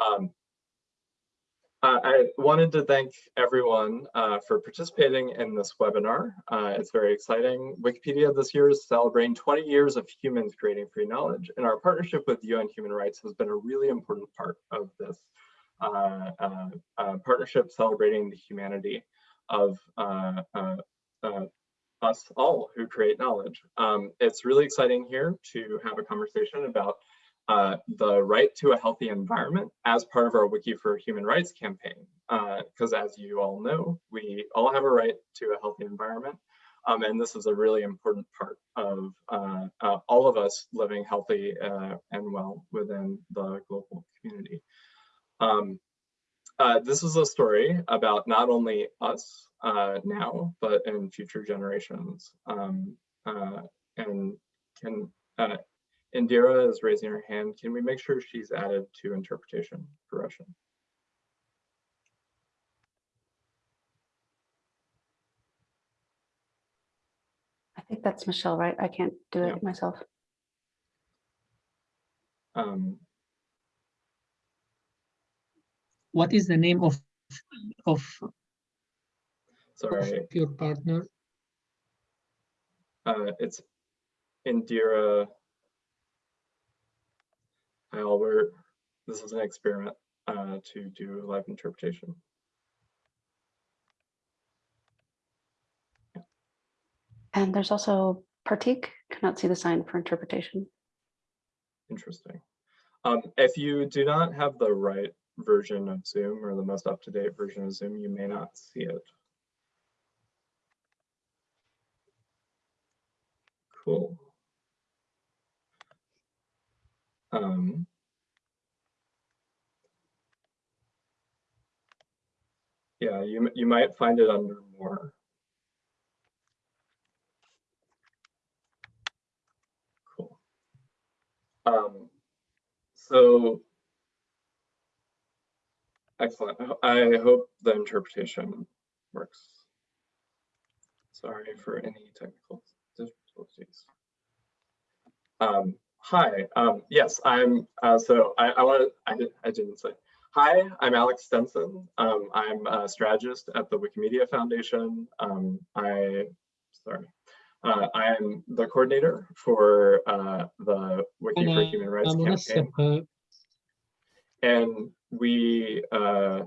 Um, I wanted to thank everyone uh, for participating in this webinar. Uh, it's very exciting. Wikipedia this year is celebrating 20 years of humans creating free knowledge, and our partnership with UN Human Rights has been a really important part of this uh, partnership celebrating the humanity of us all who create knowledge. Um, it's really exciting here to have a conversation about uh, the right to a healthy environment as part of our Wiki for Human Rights campaign. Because uh, as you all know, we all have a right to a healthy environment. Um, and this is a really important part of uh, uh all of us living healthy uh, and well within the global community. Um, uh, this is a story about not only us now, but in future generations. Um, and can Indira is raising her hand. Can we make sure she's added to interpretation for Russian? I think that's Michelle, right? I can't do it yeah. myself. Um, what is the name of of, sorry. Of your partner? Uh, it's Indira Albert, this is an experiment uh, to do live interpretation. And there's also Partik, cannot see the sign for interpretation. Interesting. Um, if you do not have the right version of Zoom or the most up-to-date version of Zoom, you may not see it. Cool. Um, yeah, you, you might find it under more. Cool. Um, so, excellent. I hope the interpretation works. Sorry for any technical difficulties. Um, Hi, um, yes, I'm, uh, so I, I want to, I, I didn't say. Hi, I'm Alex Stinson. Um, I'm a strategist at the Wikimedia Foundation. Um, I, sorry, uh, I am the coordinator for uh, the Wiki for Human Rights campaign. And we uh,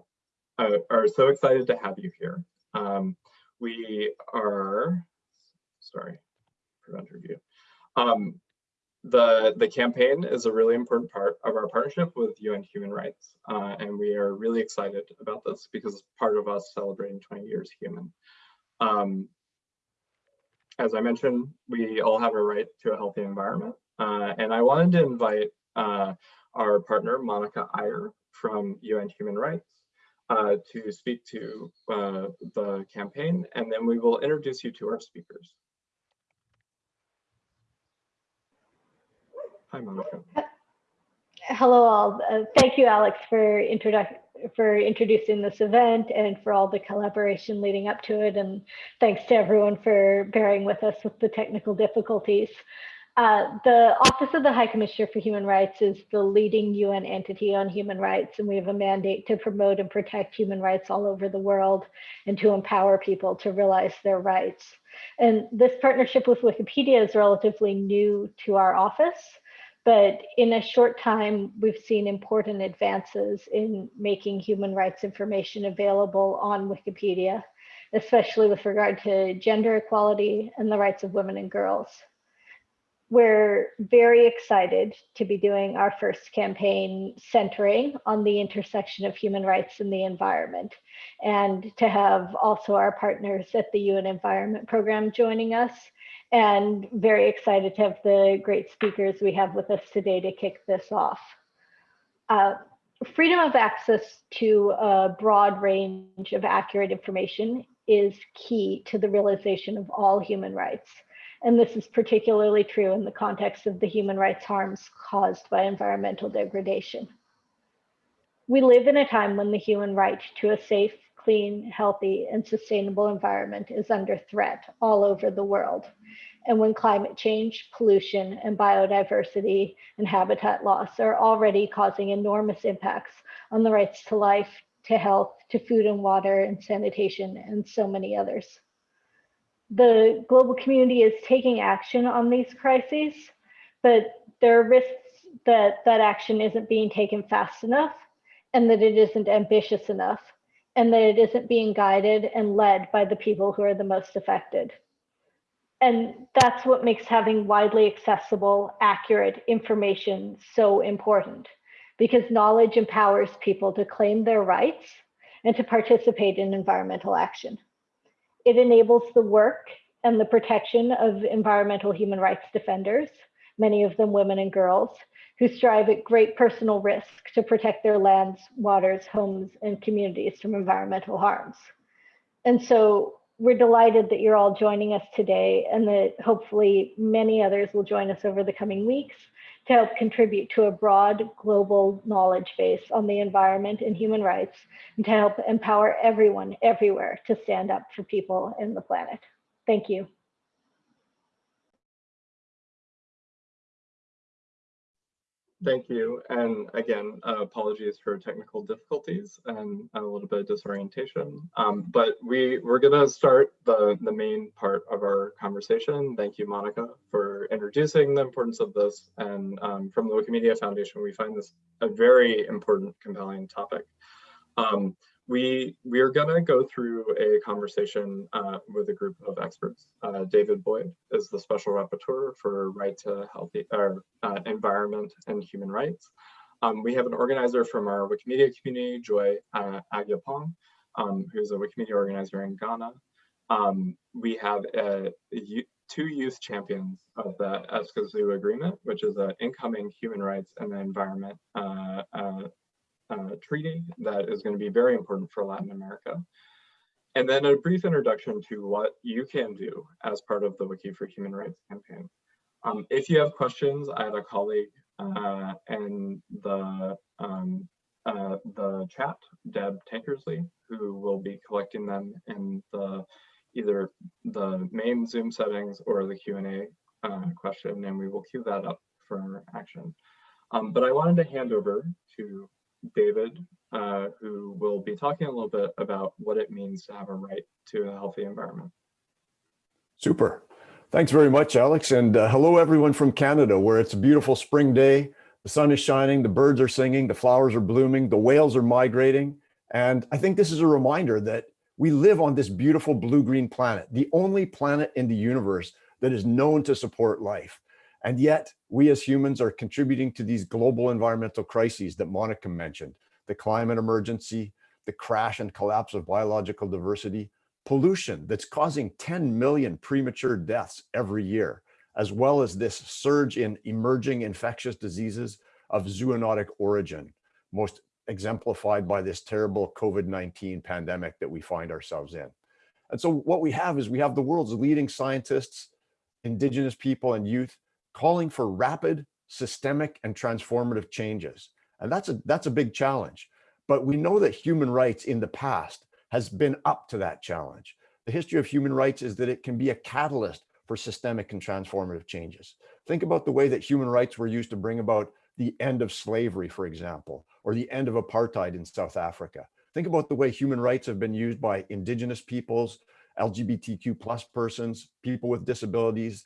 uh, are so excited to have you here. Um, we are, sorry, prevent review. Um, the, the campaign is a really important part of our partnership with UN Human Rights. Uh, and we are really excited about this because it's part of us celebrating 20 years human. Um, as I mentioned, we all have a right to a healthy environment. Uh, and I wanted to invite uh, our partner, Monica Iyer from UN Human Rights, uh, to speak to uh, the campaign, and then we will introduce you to our speakers. Hi, Monica. Hello all. Uh, thank you, Alex, for, for introducing this event and for all the collaboration leading up to it. And thanks to everyone for bearing with us with the technical difficulties. Uh, the Office of the High Commissioner for Human Rights is the leading UN entity on human rights, and we have a mandate to promote and protect human rights all over the world and to empower people to realize their rights. And this partnership with Wikipedia is relatively new to our office. But in a short time, we've seen important advances in making human rights information available on Wikipedia, especially with regard to gender equality and the rights of women and girls. We're very excited to be doing our first campaign centering on the intersection of human rights and the environment, and to have also our partners at the UN Environment Program joining us and very excited to have the great speakers we have with us today to kick this off. Uh, freedom of access to a broad range of accurate information is key to the realization of all human rights. And this is particularly true in the context of the human rights harms caused by environmental degradation. We live in a time when the human right to a safe, clean, healthy, and sustainable environment is under threat all over the world. and when climate change, pollution, and biodiversity and habitat loss are already causing enormous impacts on the rights to life, to health, to food and water, and sanitation, and so many others. The global community is taking action on these crises, but there are risks that that action isn't being taken fast enough and that it isn't ambitious enough and that it isn't being guided and led by the people who are the most affected. And that's what makes having widely accessible, accurate information so important because knowledge empowers people to claim their rights and to participate in environmental action. It enables the work and the protection of environmental human rights defenders, many of them women and girls, who strive at great personal risk to protect their lands, waters, homes, and communities from environmental harms. And so we're delighted that you're all joining us today and that hopefully many others will join us over the coming weeks to help contribute to a broad global knowledge base on the environment and human rights and to help empower everyone everywhere to stand up for people and the planet. Thank you. Thank you. And again, uh, apologies for technical difficulties and a little bit of disorientation. Um, but we, we're going to start the, the main part of our conversation. Thank you, Monica, for introducing the importance of this. And um, from the Wikimedia Foundation, we find this a very important, compelling topic. Um, we we are going to go through a conversation uh, with a group of experts. Uh, David Boyd is the special rapporteur for right to healthy or uh, environment and human rights. Um, we have an organizer from our Wikimedia community, Joy uh, Agyapong, um, who's a Wikimedia organizer in Ghana. Um, we have a, a, two youth champions of the Escazú Agreement, which is an incoming human rights and the environment uh, uh, uh, treaty that is going to be very important for Latin America. And then a brief introduction to what you can do as part of the Wiki for Human Rights campaign. Um, if you have questions, I have a colleague uh, in the um, uh, the chat, Deb Tankersley, who will be collecting them in the either the main Zoom settings or the Q&A uh, question, and we will queue that up for action. Um, but I wanted to hand over to David, uh, who will be talking a little bit about what it means to have a right to a healthy environment. Super. Thanks very much, Alex. And uh, hello, everyone from Canada, where it's a beautiful spring day. The sun is shining, the birds are singing, the flowers are blooming, the whales are migrating. And I think this is a reminder that we live on this beautiful blue-green planet, the only planet in the universe that is known to support life. And yet we as humans are contributing to these global environmental crises that Monica mentioned, the climate emergency, the crash and collapse of biological diversity, pollution that's causing 10 million premature deaths every year, as well as this surge in emerging infectious diseases of zoonotic origin, most exemplified by this terrible COVID-19 pandemic that we find ourselves in. And so what we have is we have the world's leading scientists, indigenous people and youth calling for rapid, systemic, and transformative changes. And that's a, that's a big challenge. But we know that human rights in the past has been up to that challenge. The history of human rights is that it can be a catalyst for systemic and transformative changes. Think about the way that human rights were used to bring about the end of slavery, for example, or the end of apartheid in South Africa. Think about the way human rights have been used by indigenous peoples, LGBTQ plus persons, people with disabilities,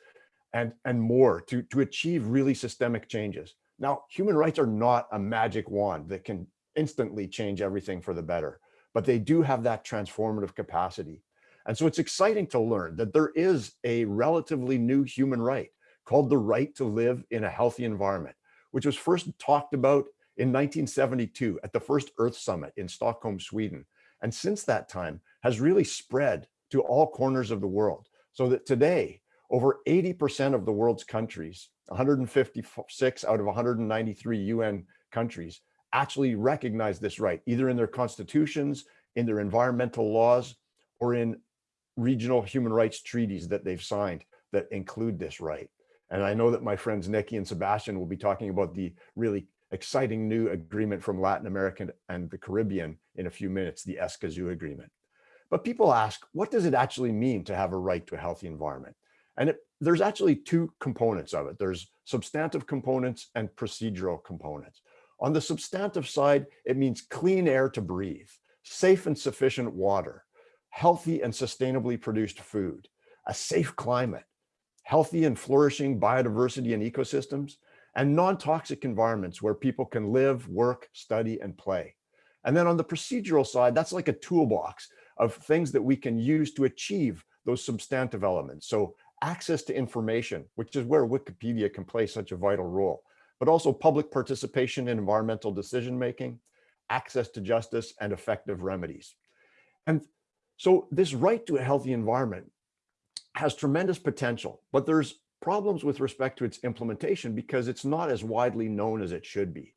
and, and more to, to achieve really systemic changes. Now, human rights are not a magic wand that can instantly change everything for the better, but they do have that transformative capacity. And so it's exciting to learn that there is a relatively new human right called the right to live in a healthy environment, which was first talked about in 1972 at the first Earth Summit in Stockholm, Sweden. And since that time has really spread to all corners of the world so that today over 80% of the world's countries, 156 out of 193 UN countries, actually recognize this right, either in their constitutions, in their environmental laws, or in regional human rights treaties that they've signed that include this right. And I know that my friends Nikki and Sebastian will be talking about the really exciting new agreement from Latin America and the Caribbean in a few minutes, the Escazú agreement. But people ask, what does it actually mean to have a right to a healthy environment? And it, there's actually two components of it. There's substantive components and procedural components. On the substantive side, it means clean air to breathe, safe and sufficient water, healthy and sustainably produced food, a safe climate, healthy and flourishing biodiversity and ecosystems, and non-toxic environments where people can live, work, study, and play. And then on the procedural side, that's like a toolbox of things that we can use to achieve those substantive elements. So access to information, which is where Wikipedia can play such a vital role, but also public participation in environmental decision-making, access to justice, and effective remedies. And so this right to a healthy environment has tremendous potential, but there's problems with respect to its implementation because it's not as widely known as it should be.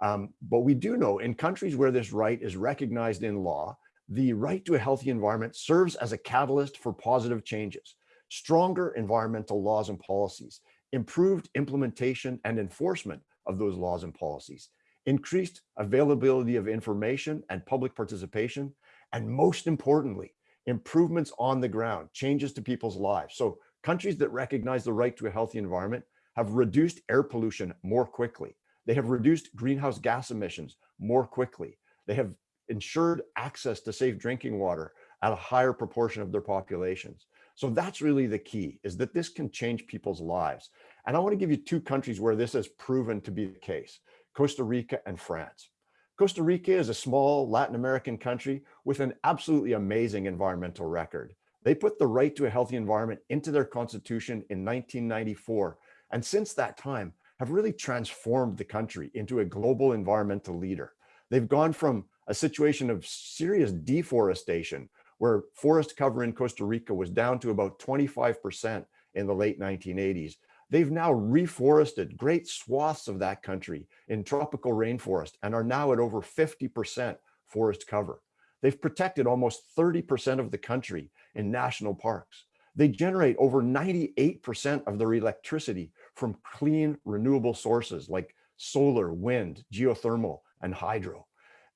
Um, but we do know in countries where this right is recognized in law, the right to a healthy environment serves as a catalyst for positive changes, stronger environmental laws and policies, improved implementation and enforcement of those laws and policies, increased availability of information and public participation, and most importantly, improvements on the ground, changes to people's lives. So countries that recognize the right to a healthy environment have reduced air pollution more quickly. They have reduced greenhouse gas emissions more quickly. They have ensured access to safe drinking water at a higher proportion of their populations. So that's really the key is that this can change people's lives. And I want to give you two countries where this has proven to be the case, Costa Rica and France. Costa Rica is a small Latin American country with an absolutely amazing environmental record. They put the right to a healthy environment into their constitution in 1994. And since that time have really transformed the country into a global environmental leader. They've gone from a situation of serious deforestation where forest cover in Costa Rica was down to about 25% in the late 1980s. They've now reforested great swaths of that country in tropical rainforest and are now at over 50% forest cover. They've protected almost 30% of the country in national parks. They generate over 98% of their electricity from clean renewable sources like solar, wind, geothermal, and hydro.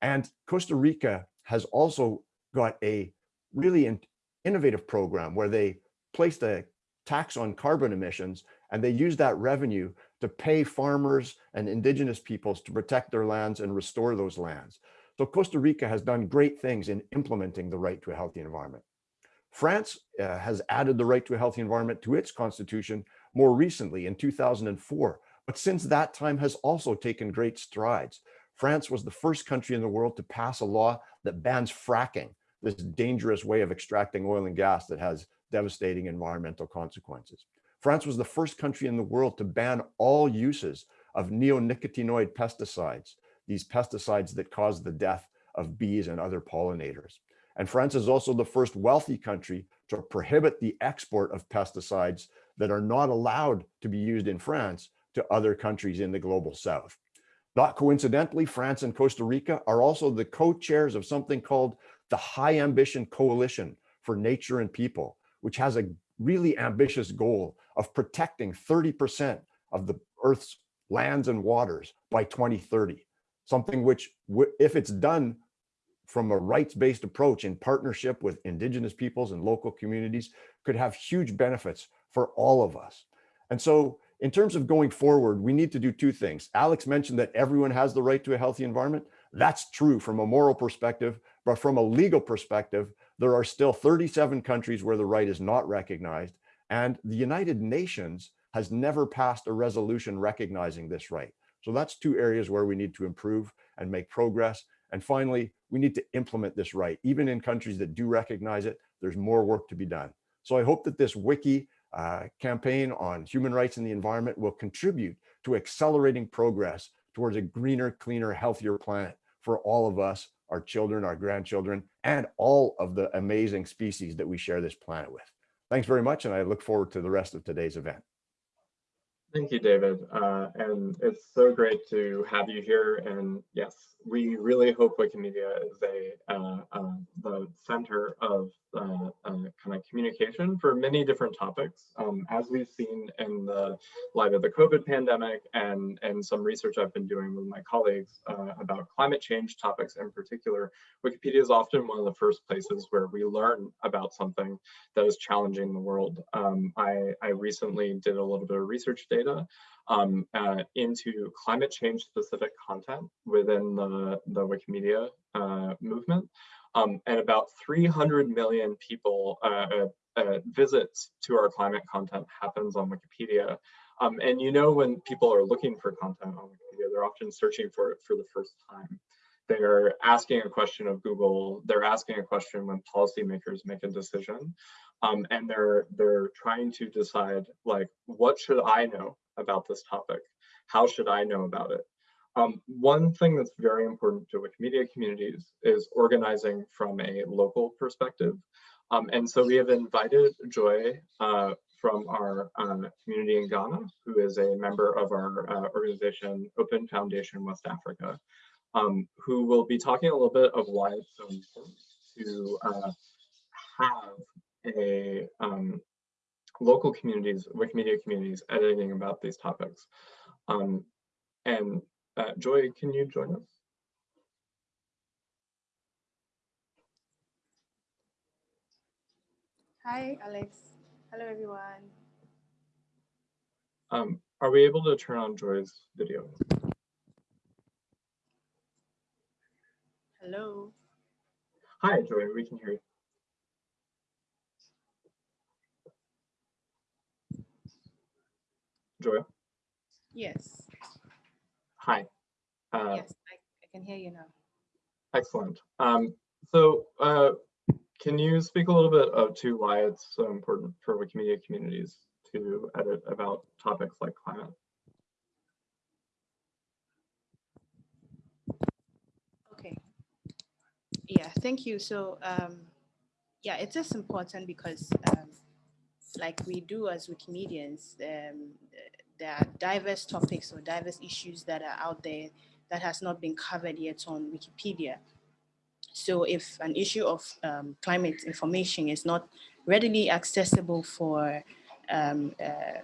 And Costa Rica has also got a really in innovative program where they placed a tax on carbon emissions and they use that revenue to pay farmers and indigenous peoples to protect their lands and restore those lands. So Costa Rica has done great things in implementing the right to a healthy environment. France uh, has added the right to a healthy environment to its constitution more recently in 2004, but since that time has also taken great strides. France was the first country in the world to pass a law that bans fracking, this dangerous way of extracting oil and gas that has devastating environmental consequences. France was the first country in the world to ban all uses of neonicotinoid pesticides, these pesticides that cause the death of bees and other pollinators. And France is also the first wealthy country to prohibit the export of pesticides that are not allowed to be used in France to other countries in the global south. Not coincidentally, France and Costa Rica are also the co-chairs of something called the High Ambition Coalition for Nature and People, which has a really ambitious goal of protecting 30% of the Earth's lands and waters by 2030. Something which, if it's done from a rights-based approach in partnership with indigenous peoples and local communities, could have huge benefits for all of us. And so in terms of going forward, we need to do two things. Alex mentioned that everyone has the right to a healthy environment. That's true from a moral perspective, but from a legal perspective, there are still 37 countries where the right is not recognized. And the United Nations has never passed a resolution recognizing this right. So that's two areas where we need to improve and make progress. And finally, we need to implement this right. Even in countries that do recognize it, there's more work to be done. So I hope that this wiki uh, campaign on human rights and the environment will contribute to accelerating progress towards a greener, cleaner, healthier planet for all of us, our children, our grandchildren, and all of the amazing species that we share this planet with. Thanks very much, and I look forward to the rest of today's event. Thank you, David. Uh, and it's so great to have you here. And yes, we really hope Wikimedia is a uh, uh, the center of uh, kind of communication for many different topics. Um, as we've seen in the light of the COVID pandemic and, and some research I've been doing with my colleagues uh, about climate change topics in particular, Wikipedia is often one of the first places where we learn about something that is challenging the world. Um, I, I recently did a little bit of research data um, uh, into climate change specific content within the, the Wikimedia uh, movement. Um, and about 300 million people uh, uh, uh, visits to our climate content happens on Wikipedia. Um, and you know when people are looking for content on Wikipedia, they're often searching for it for the first time. They're asking a question of Google, they're asking a question when policymakers make a decision. Um, and they're they're trying to decide like, what should I know about this topic? How should I know about it? Um, one thing that's very important to Wikimedia communities is organizing from a local perspective. Um, and so we have invited Joy uh, from our uh, community in Ghana, who is a member of our uh, organization, Open Foundation West Africa, um, who will be talking a little bit of why it's so important to uh, have a um, local communities, Wikimedia communities editing about these topics. Um, and uh, Joy, can you join us? Hi, Alex. Hello, everyone. Um, are we able to turn on Joy's video? Hello. Hi, Joy, we can hear you. Joy, Yes. Hi. Uh, yes, I, I can hear you now. Excellent. Um, so uh, can you speak a little bit of to why it's so important for Wikimedia communities to edit about topics like climate? Okay. Yeah, thank you. So, um, yeah, it is just important because, um, like we do as Wikimedians, um, there are diverse topics or diverse issues that are out there that has not been covered yet on Wikipedia. So if an issue of um, climate information is not readily accessible for um, uh,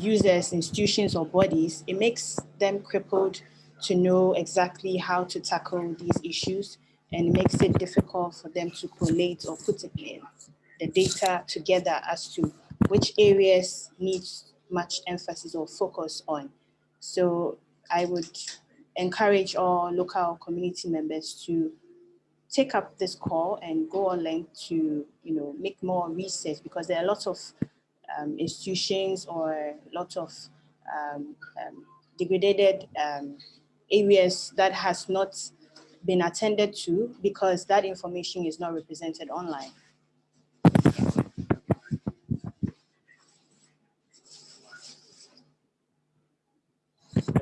users, institutions, or bodies, it makes them crippled to know exactly how to tackle these issues and makes it difficult for them to collate or put it in the data together as to which areas need much emphasis or focus on. So I would encourage all local community members to take up this call and go online to you know make more research because there are lots of um, institutions or lots of um, um, degraded um, areas that has not been attended to because that information is not represented online.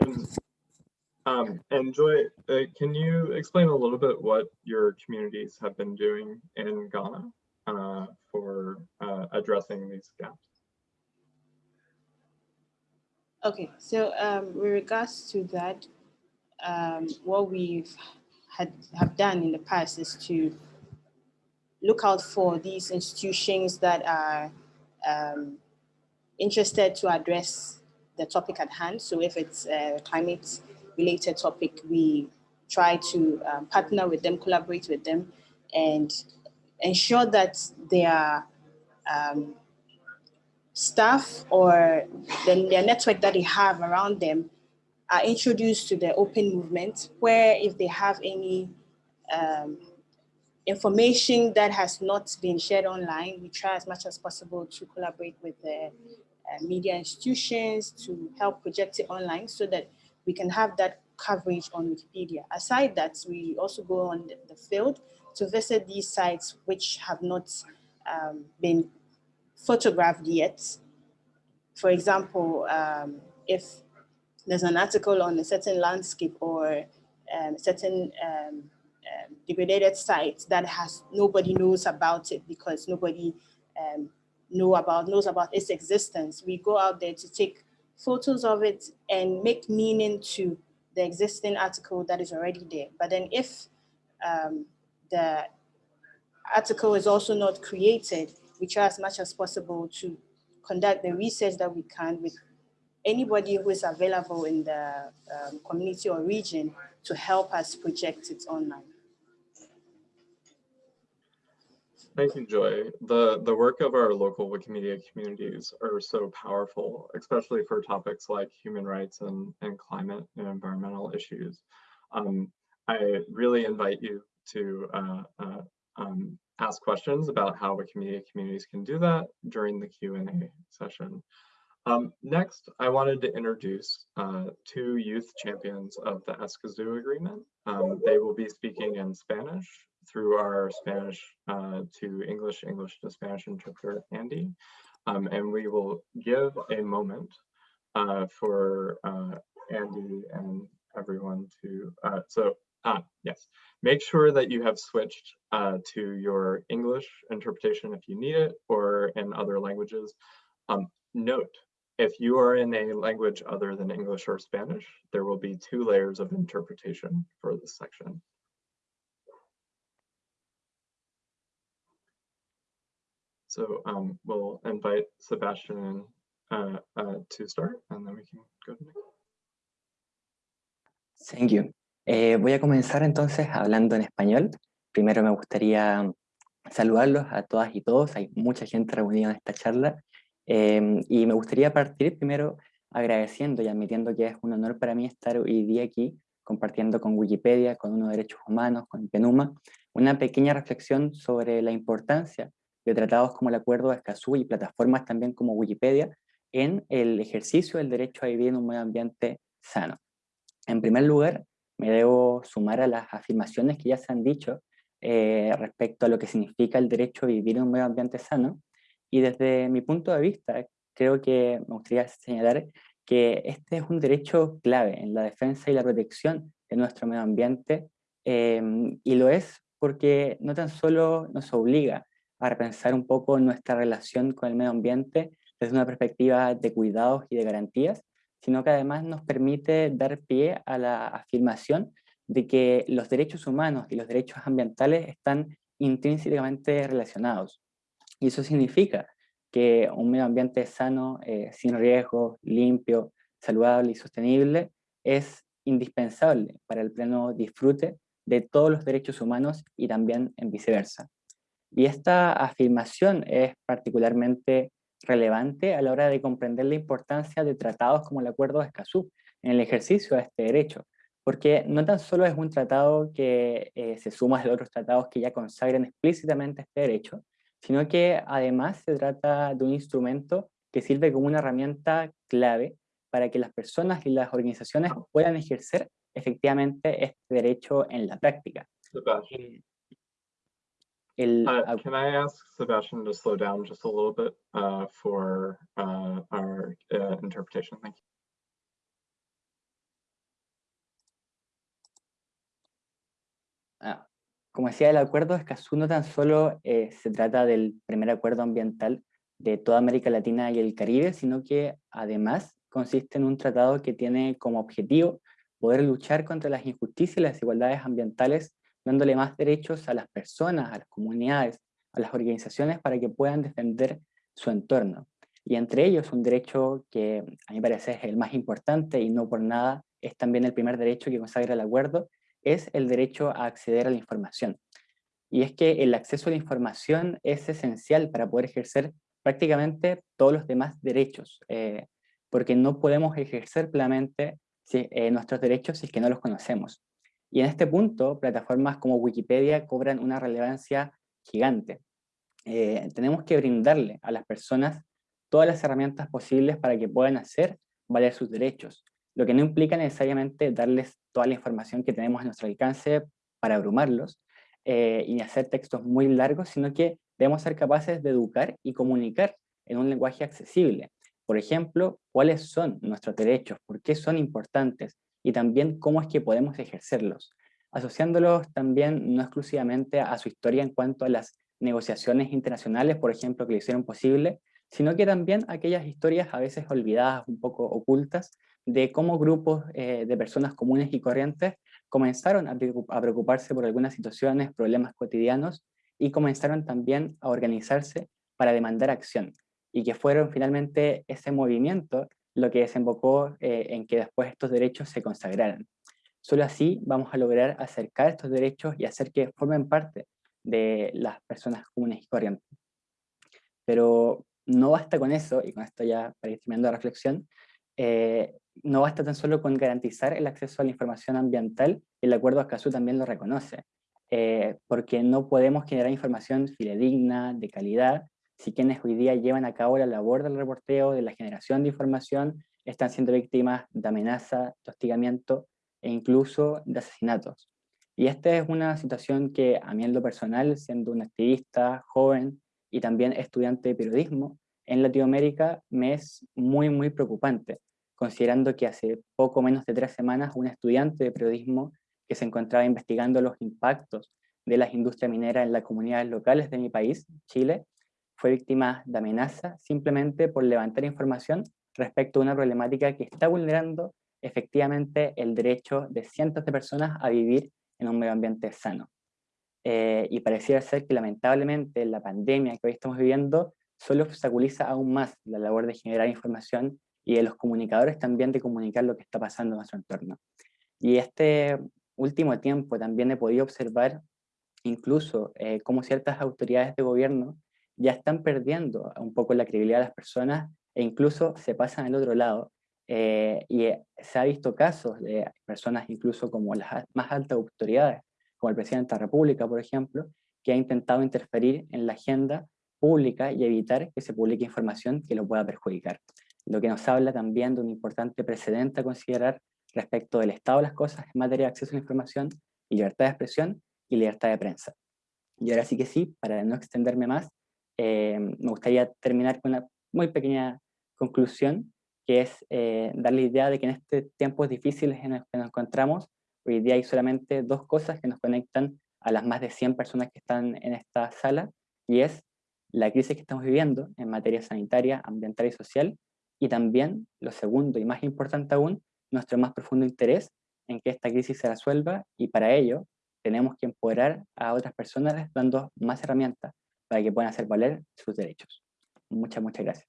And, um, and Joy, uh, can you explain a little bit what your communities have been doing in Ghana uh, for uh, addressing these gaps? Okay, so um, with regards to that, um, what we've had have done in the past is to look out for these institutions that are um, interested to address the topic at hand. So if it's a climate related topic, we try to um, partner with them, collaborate with them, and ensure that their um, staff or the, their network that they have around them are introduced to the open movement, where if they have any um, information that has not been shared online, we try as much as possible to collaborate with the uh, media institutions to help project it online so that we can have that coverage on Wikipedia. Aside that, we also go on the field to visit these sites which have not um, been photographed yet. For example, um, if there's an article on a certain landscape or um, certain um, um, degraded site that has nobody knows about it because nobody um, know about knows about its existence. We go out there to take photos of it and make meaning to the existing article that is already there. But then if um, the article is also not created, we try as much as possible to conduct the research that we can with anybody who is available in the um, community or region to help us project it online. Thank you, Joy. The, the work of our local Wikimedia communities are so powerful, especially for topics like human rights and, and climate and environmental issues. Um, I really invite you to uh, uh, um, ask questions about how Wikimedia communities can do that during the Q&A session. Um, next, I wanted to introduce uh, two youth champions of the Escazú Agreement. Um, they will be speaking in Spanish through our Spanish uh, to English, English to Spanish interpreter, Andy. Um, and we will give a moment uh, for uh, Andy and everyone to, uh, so ah, yes, make sure that you have switched uh, to your English interpretation if you need it or in other languages. Um, note, if you are in a language other than English or Spanish, there will be two layers of interpretation for this section. So um, we'll invite Sebastian uh, uh, to start and then we can go to next. Thank you. Eh, voy a comenzar entonces hablando en español. Primero me gustaría saludarlos a todas y todos. Hay mucha gente reunida en esta charla. Eh, y me gustaría partir primero agradeciendo y admitiendo que es un honor para mí estar hoy día aquí compartiendo con Wikipedia, con Uno Derechos Humanos, con PENUMA, una pequeña reflexión sobre la importancia de tratados como el Acuerdo de Escazú y plataformas también como Wikipedia en el ejercicio del derecho a vivir en un medio ambiente sano. En primer lugar, me debo sumar a las afirmaciones que ya se han dicho eh, respecto a lo que significa el derecho a vivir en un medio ambiente sano, y desde mi punto de vista, creo que me gustaría señalar que este es un derecho clave en la defensa y la protección de nuestro medio ambiente, eh, y lo es porque no tan solo nos obliga a repensar un poco nuestra relación con el medio ambiente desde una perspectiva de cuidados y de garantías, sino que además nos permite dar pie a la afirmación de que los derechos humanos y los derechos ambientales están intrínsecamente relacionados. Y eso significa que un medio ambiente sano, eh, sin riesgos, limpio, saludable y sostenible es indispensable para el pleno disfrute de todos los derechos humanos y también en viceversa. Y esta afirmación es particularmente relevante a la hora de comprender la importancia de tratados como el Acuerdo de Escazú en el ejercicio de este derecho, porque no tan solo es un tratado que eh, se suma a otros tratados que ya consagran explícitamente este derecho, sino que además se trata de un instrumento que sirve como una herramienta clave para que las personas y las organizaciones puedan ejercer efectivamente este derecho en la práctica. El, uh, can I ask Sebastian to slow down just a little bit uh, for uh, our uh, interpretation? Thank you. Ah, como decía, el acuerdo de Escazú no tan solo eh, se trata del primer acuerdo ambiental de toda América Latina y el Caribe, sino que además consiste en un tratado que tiene como objetivo poder luchar contra las injusticias y las desigualdades ambientales, dándole más derechos a las personas, a las comunidades, a las organizaciones para que puedan defender su entorno. Y entre ellos un derecho que a mí parece es el más importante y no por nada es también el primer derecho que consagra el acuerdo, es el derecho a acceder a la información. Y es que el acceso a la información es esencial para poder ejercer prácticamente todos los demás derechos, eh, porque no podemos ejercer plenamente eh, nuestros derechos si es que no los conocemos. Y en este punto, plataformas como Wikipedia cobran una relevancia gigante. Eh, tenemos que brindarle a las personas todas las herramientas posibles para que puedan hacer valer sus derechos, lo que no implica necesariamente darles toda la información que tenemos a nuestro alcance para abrumarlos eh, y hacer textos muy largos, sino que debemos ser capaces de educar y comunicar en un lenguaje accesible. Por ejemplo, cuáles son nuestros derechos, por qué son importantes y también cómo es que podemos ejercerlos, asociándolos también no exclusivamente a su historia en cuanto a las negociaciones internacionales, por ejemplo, que lo hicieron posible, sino que también aquellas historias a veces olvidadas, un poco ocultas, de cómo grupos eh, de personas comunes y corrientes comenzaron a preocuparse por algunas situaciones, problemas cotidianos, y comenzaron también a organizarse para demandar acción, y que fueron finalmente ese movimiento lo que desembocó eh, en que después estos derechos se consagraran. Solo así vamos a lograr acercar estos derechos y hacer que formen parte de las personas comunes y corrientes. Pero no basta con eso, y con esto ya para ir terminando la reflexión, eh, no basta tan solo con garantizar el acceso a la información ambiental, el acuerdo Escazú también lo reconoce, eh, porque no podemos generar información fidedigna, de calidad, si quienes hoy día llevan a cabo la labor del reporteo, de la generación de información, están siendo víctimas de amenaza, de hostigamiento e incluso de asesinatos. Y esta es una situación que a mí en lo personal, siendo un activista joven y también estudiante de periodismo, en Latinoamérica me es muy, muy preocupante, considerando que hace poco menos de tres semanas un estudiante de periodismo que se encontraba investigando los impactos de las industrias mineras en las comunidades locales de mi país, Chile, fue víctima de amenaza simplemente por levantar información respecto a una problemática que está vulnerando efectivamente el derecho de cientos de personas a vivir en un medio ambiente sano. Eh, y pareciera ser que lamentablemente la pandemia que hoy estamos viviendo solo obstaculiza aún más la labor de generar información y de los comunicadores también de comunicar lo que está pasando en nuestro entorno. Y este último tiempo también he podido observar incluso eh, cómo ciertas autoridades de gobierno ya están perdiendo un poco la credibilidad de las personas e incluso se pasan al otro lado. Eh, y eh, se ha visto casos de personas incluso como las más altas autoridades, como el presidente de la República, por ejemplo, que ha intentado interferir en la agenda pública y evitar que se publique información que lo pueda perjudicar. Lo que nos habla también de un importante precedente a considerar respecto del estado de las cosas en materia de acceso a la información y libertad de expresión y libertad de prensa. Y ahora sí que sí, para no extenderme más, eh, me gustaría terminar con una muy pequeña conclusión, que es eh, dar la idea de que en estos tiempos difíciles en los que nos encontramos, hoy día hay solamente dos cosas que nos conectan a las más de 100 personas que están en esta sala, y es la crisis que estamos viviendo en materia sanitaria, ambiental y social, y también, lo segundo y más importante aún, nuestro más profundo interés en que esta crisis se resuelva, y para ello tenemos que empoderar a otras personas dando más herramientas para que puedan hacer valer sus derechos. Muchas, muchas gracias.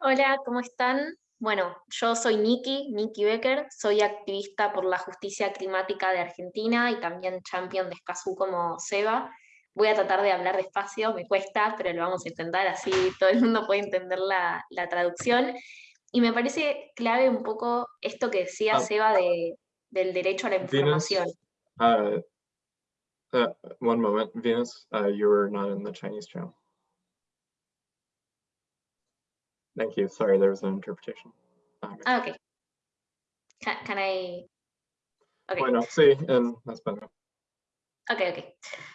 Hola, ¿cómo están? Bueno, yo soy Nikki, Nikki Becker, soy activista por la justicia climática de Argentina y también champion de Escazú como Seba. Voy a tratar de hablar despacio, me cuesta, pero lo vamos a intentar, así todo el mundo puede entender la, la traducción. Y me parece clave un poco esto que decía Ah. Seba de, del derecho a la información. Uh, uh, one moment, Venus, uh, you were not in the Chinese channel. Thank you. Sorry, there was an interpretation. Um, Ah, ok. Can, can I... ok. Bueno, sí, en español. Ok, ok.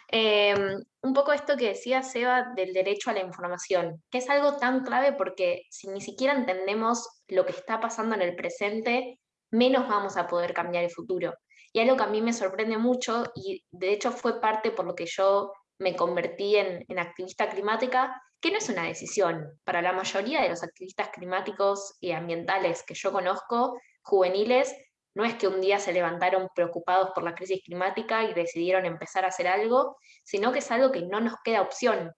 Em, un poco esto que decía Seba del derecho a la información, que es algo tan clave porque si ni siquiera entendemos lo que está pasando en el presente, menos vamos a poder cambiar el futuro. Y algo que a mí me sorprende mucho, y de hecho fue parte por lo que yo me convertí en, activista climática, que no es una decisión. Para la mayoría de los activistas climáticos y ambientales que yo conozco, juveniles, no es que un día se levantaron preocupados por la crisis climática y decidieron empezar a hacer algo, sino que es algo que no nos queda opción.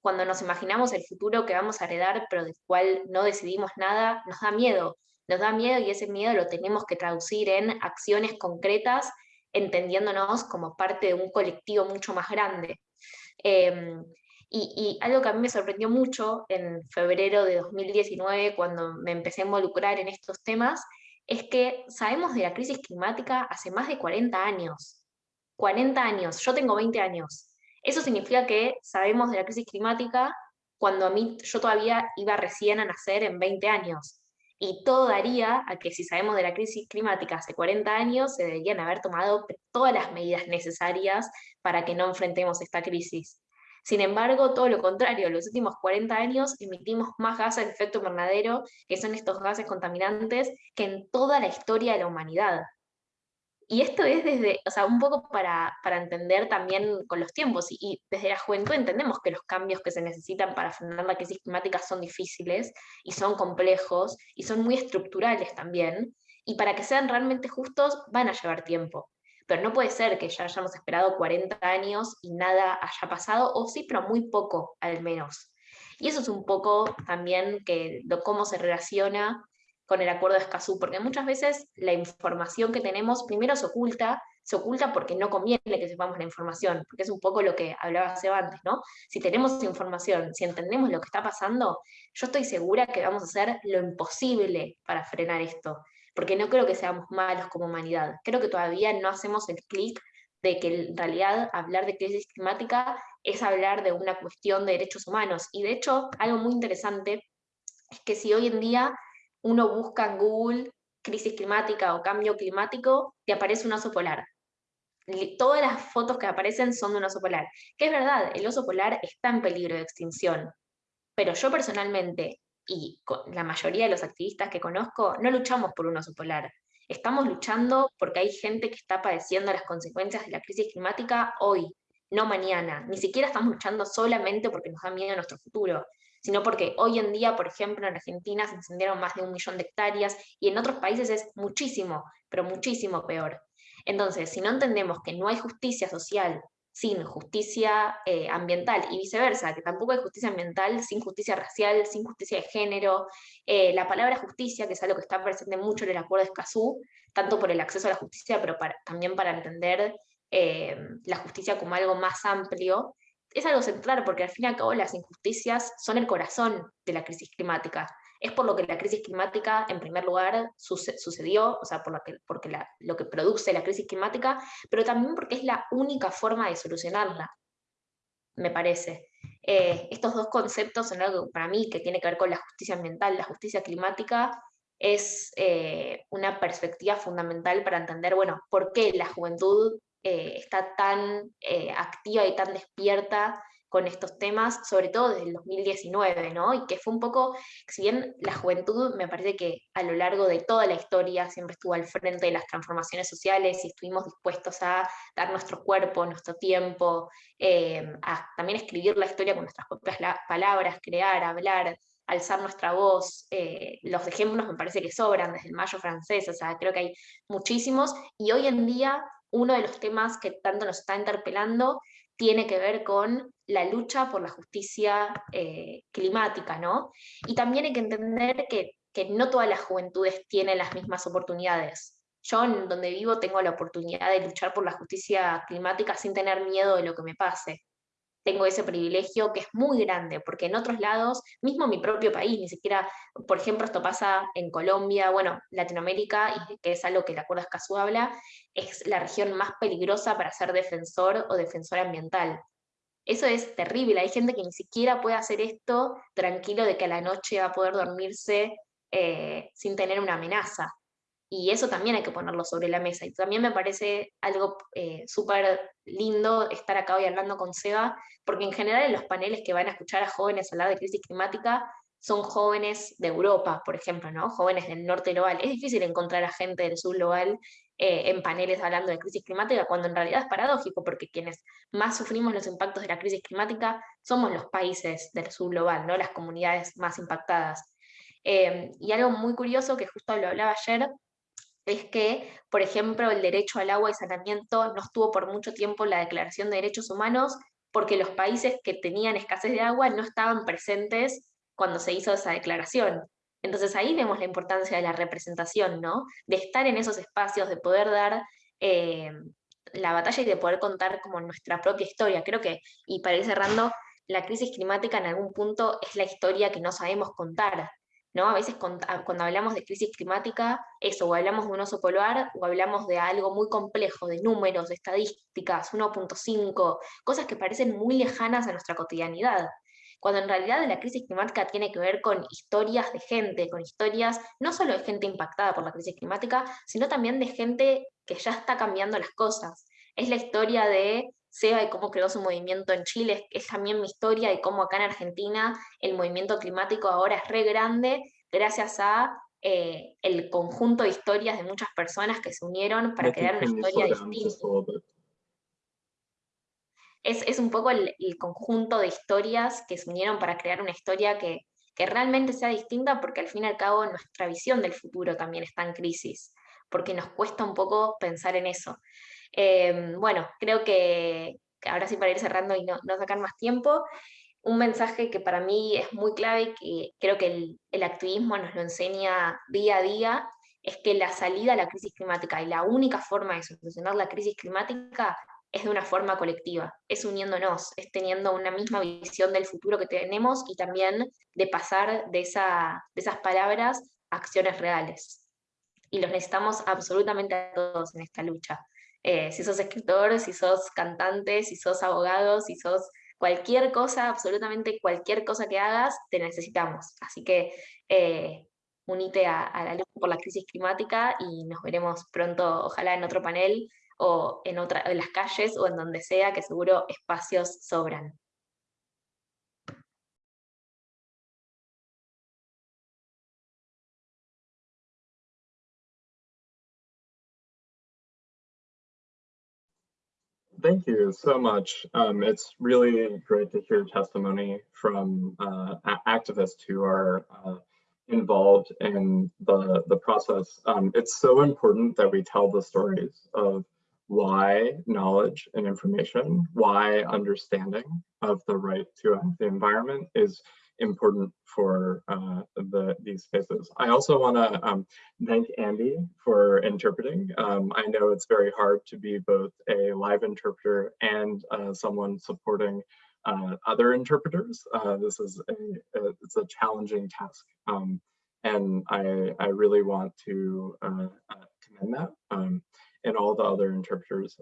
Cuando nos imaginamos el futuro que vamos a heredar, pero del cual no decidimos nada, nos da miedo. Nos da miedo y ese miedo lo tenemos que traducir en acciones concretas, entendiéndonos como parte de un colectivo mucho más grande. Em, y, y algo que a mí me sorprendió mucho en febrero de 2019, cuando me empecé a involucrar en estos temas, es que sabemos de la crisis climática hace más de 40 años. 40 años, yo tengo 20 años. Eso significa que sabemos de la crisis climática cuando a mí yo todavía iba recién a nacer en 20 años. Y todo daría a que si sabemos de la crisis climática hace 40 años, se deberían haber tomado todas las medidas necesarias para que no enfrentemos esta crisis. Sin embargo, todo lo contrario, los últimos 40 años emitimos más gases de efecto invernadero, que son estos gases contaminantes, que en toda la historia de la humanidad. Y esto es desde, o sea, un poco para, para entender también con los tiempos, y, desde la juventud entendemos que los cambios que se necesitan para frenar la crisis climática son difíciles, y son complejos, y son muy estructurales también, y para que sean realmente justos van a llevar tiempo. Pero no puede ser que ya hayamos esperado 40 años y nada haya pasado, o sí, pero muy poco al menos. Y eso es un poco también que, lo, cómo se relaciona con el acuerdo de Escazú, porque muchas veces la información que tenemos primero se oculta, se oculta porque no conviene que sepamos la información, porque es un poco lo que hablaba Seba antes, ¿no? Si tenemos información, si entendemos lo que está pasando, yo estoy segura que vamos a hacer lo imposible para frenar esto, porque no creo que seamos malos como humanidad, creo que todavía no hacemos el clic de que en realidad hablar de crisis climática es hablar de una cuestión de derechos humanos, y de hecho algo muy interesante es que si hoy en día uno busca en Google crisis climática o cambio climático, te aparece un oso polar. Todas las fotos que aparecen son de un oso polar. Que es verdad, el oso polar está en peligro de extinción. Pero yo personalmente, y la mayoría de los activistas que conozco, no luchamos por un oso polar. Estamos luchando porque hay gente que está padeciendo las consecuencias de la crisis climática hoy, no mañana. Ni siquiera estamos luchando solamente porque nos da miedo nuestro futuro sino porque hoy en día, por ejemplo, en Argentina se incendiaron más de un millón de hectáreas y en otros países es muchísimo, pero muchísimo peor. Entonces, si no entendemos que no hay justicia social sin justicia eh, ambiental y viceversa, que tampoco hay justicia ambiental sin justicia racial, sin justicia de género, eh, la palabra justicia, que es algo que está presente mucho en el acuerdo de Escazú, tanto por el acceso a la justicia, pero también para entender eh, la justicia como algo más amplio, es algo central porque al fin y al cabo las injusticias son el corazón de la crisis climática. Es por lo que la crisis climática, en primer lugar, sucedió, o sea, por lo que, porque lo que produce la crisis climática, pero también porque es la única forma de solucionarla, me parece. Eh, estos dos conceptos son algo para mí que tiene que ver con la justicia ambiental. La justicia climática es eh, una perspectiva fundamental para entender, bueno, por qué la juventud eh, está tan eh, activa y tan despierta con estos temas, sobre todo desde el 2019, ¿no? Y que fue un poco, si bien la juventud me parece que a lo largo de toda la historia siempre estuvo al frente de las transformaciones sociales y estuvimos dispuestos a dar nuestro cuerpo, nuestro tiempo, eh, a también escribir la historia con nuestras propias palabras, crear, hablar, alzar nuestra voz. los ejemplos me parece que sobran desde el Mayo francés, o sea, creo que hay muchísimos, y hoy en día uno de los temas que tanto nos está interpelando tiene que ver con la lucha por la justicia eh, climática, ¿no? Y también hay que entender que, que no todas las juventudes tienen las mismas oportunidades. Yo en donde vivo tengo la oportunidad de luchar por la justicia climática sin tener miedo de lo que me pase tengo ese privilegio que es muy grande, porque en otros lados, mismo mi propio país, ni siquiera, por ejemplo, esto pasa en Colombia, bueno, Latinoamérica, y que es algo que el Acuerdo Escazú habla, es la región más peligrosa para ser defensor o defensora ambiental. Eso es terrible, hay gente que ni siquiera puede hacer esto tranquilo de que a la noche va a poder dormirse eh, sin tener una amenaza y eso también hay que ponerlo sobre la mesa. Y también me parece algo eh, súper lindo estar acá hoy hablando con Seba, porque en general en los paneles que van a escuchar a jóvenes hablar de crisis climática son jóvenes de Europa, por ejemplo, ¿no? jóvenes del norte global. Es difícil encontrar a gente del sur global eh, en paneles hablando de crisis climática, cuando en realidad es paradójico, porque quienes más sufrimos los impactos de la crisis climática somos los países del sur global, ¿no? las comunidades más impactadas. Eh, y algo muy curioso que justo lo hablaba ayer, es que, por ejemplo, el derecho al agua y saneamiento no estuvo por mucho tiempo en la Declaración de Derechos Humanos porque los países que tenían escasez de agua no estaban presentes cuando se hizo esa declaración. Entonces ahí vemos la importancia de la representación, ¿no? De estar en esos espacios, de poder dar eh, la batalla y de poder contar como nuestra propia historia. Creo que, y para ir cerrando, la crisis climática en algún punto es la historia que no sabemos contar, ¿no? A veces ah, cuando hablamos de crisis climática, eso, o hablamos de un oso polar, o hablamos de algo muy complejo, de números, de estadísticas, 1.5, cosas que parecen muy lejanas a nuestra cotidianidad. Cuando en realidad la crisis climática tiene que ver con historias de gente, con historias no solo de gente impactada por la crisis climática, sino también de gente que ya está cambiando las cosas. Es la historia de Seba y cómo creó su movimiento en Chile, es, también mi historia y cómo acá en Argentina el movimiento climático ahora es re grande gracias a eh, el conjunto de historias de muchas personas que se unieron para crear una historia distinta. es, es un poco el, el conjunto de historias que se unieron para crear una historia que, que realmente sea distinta, porque al fin y al cabo nuestra visión del futuro también está en crisis, porque nos cuesta un poco pensar en eso. Eh, bueno, creo que que ahora sí para ir cerrando y no, no sacar más tiempo, un mensaje que para mí es muy clave, que creo que el, el activismo nos lo enseña día a día, es que la salida a la crisis climática y la única forma de solucionar la crisis climática es de una forma colectiva, es uniéndonos, es teniendo una misma visión del futuro que tenemos y también de pasar de, esa, de esas palabras a acciones reales. Y los necesitamos absolutamente a todos en esta lucha. Eh, si sos escritor, si sos cantante, si sos abogado, si sos cualquier cosa, absolutamente cualquier cosa que hagas, te necesitamos. Así que eh, unite a, la lucha por la crisis climática y nos veremos pronto, ojalá en otro panel o en, otra, en las calles o en donde sea, que seguro espacios sobran. Thank you so much. Um, it's really great to hear testimony from uh, activists who are uh, involved in the, the process. Um, it's so important that we tell the stories of why knowledge and information, why understanding of the right to healthy environment is important for uh, the these spaces. I also want to um, thank Andy for interpreting. Um, I know it's very hard to be both a live interpreter and uh, someone supporting uh, other interpreters. Uh, this is a, a, it's a challenging task, um, and I I really want to uh, uh, commend that um, and all the other interpreters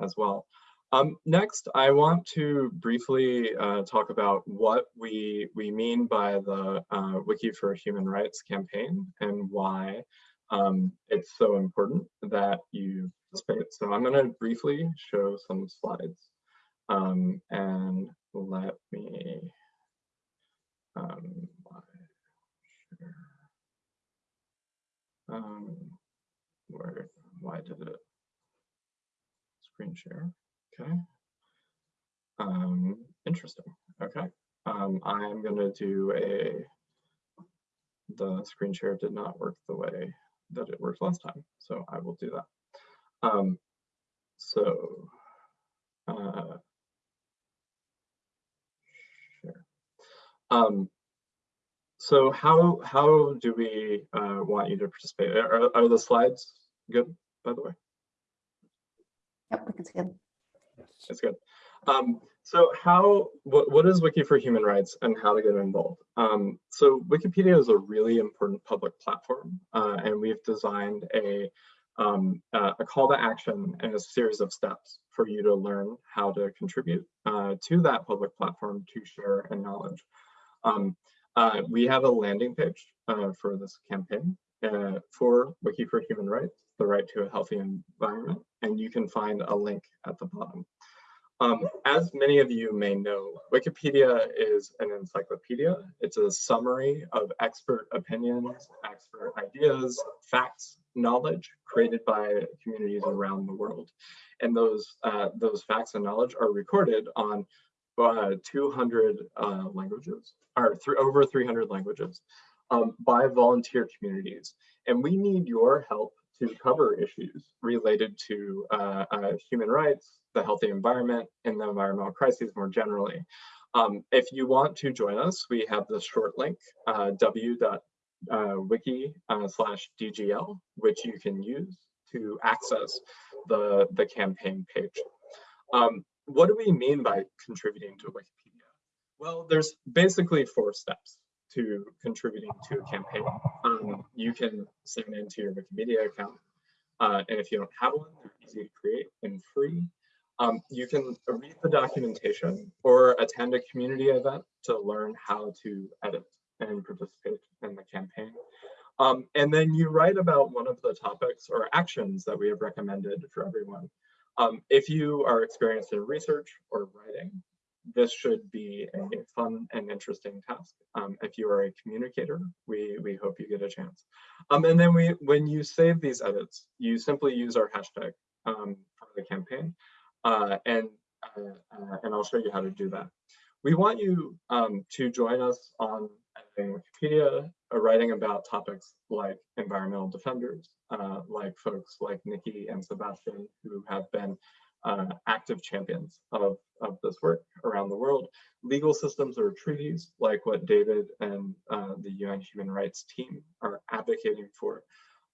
as well. Um, next, I want to briefly uh, talk about what we, we mean by the uh, Wiki for Human Rights campaign and why um, it's so important that you participate. So I'm going to briefly show some slides um, and let me um, share. Um, where, why did it screen share? Okay. Um, interesting. Okay. Um, I'm gonna do a, the screen share did not work the way that it worked last time, so I will do that. Um, so, uh. Um, so how, how do we uh, want you to participate? Are, are the slides good, by the way? Yep, we can see them. That's good. Um, so how, what, what is Wiki for Human Rights and how to get involved? Um, so Wikipedia is a really important public platform uh, and we've designed a, um, uh, a call to action and a series of steps for you to learn how to contribute uh, to that public platform to share and knowledge. Um, uh, we have a landing page uh, for this campaign uh, for Wiki for Human Rights, the right to a healthy environment, and you can find a link at the bottom. Um, as many of you may know, Wikipedia is an encyclopedia. It's a summary of expert opinions, expert ideas, facts, knowledge created by communities around the world. And those, uh, those facts and knowledge are recorded on uh, 200 uh, languages, or through over 300 languages um, by volunteer communities. And we need your help to cover issues related to uh, uh, human rights, the healthy environment, and the environmental crises more generally. Um, if you want to join us, we have the short link, uh, w.wiki uh, slash DGL, which you can use to access the, the campaign page. Um, what do we mean by contributing to Wikipedia? Well, there's basically four steps to contributing to a campaign. Um, you can sign into your Wikimedia account. Uh, and if you don't have one, they're easy to create and free. Um, you can read the documentation or attend a community event to learn how to edit and participate in the campaign. Um, and then you write about one of the topics or actions that we have recommended for everyone. Um, if you are experienced in research or writing, this should be a fun and interesting task. Um, if you are a communicator, we, we hope you get a chance. Um, and then we, when you save these edits, you simply use our hashtag um, for the campaign. Uh, and, uh, uh, and I'll show you how to do that. We want you um, to join us on editing Wikipedia, uh, writing about topics like environmental defenders, uh, like folks like Nikki and Sebastian, who have been uh, active champions of, of this work around the world. Legal systems or treaties, like what David and uh, the UN Human Rights team are advocating for.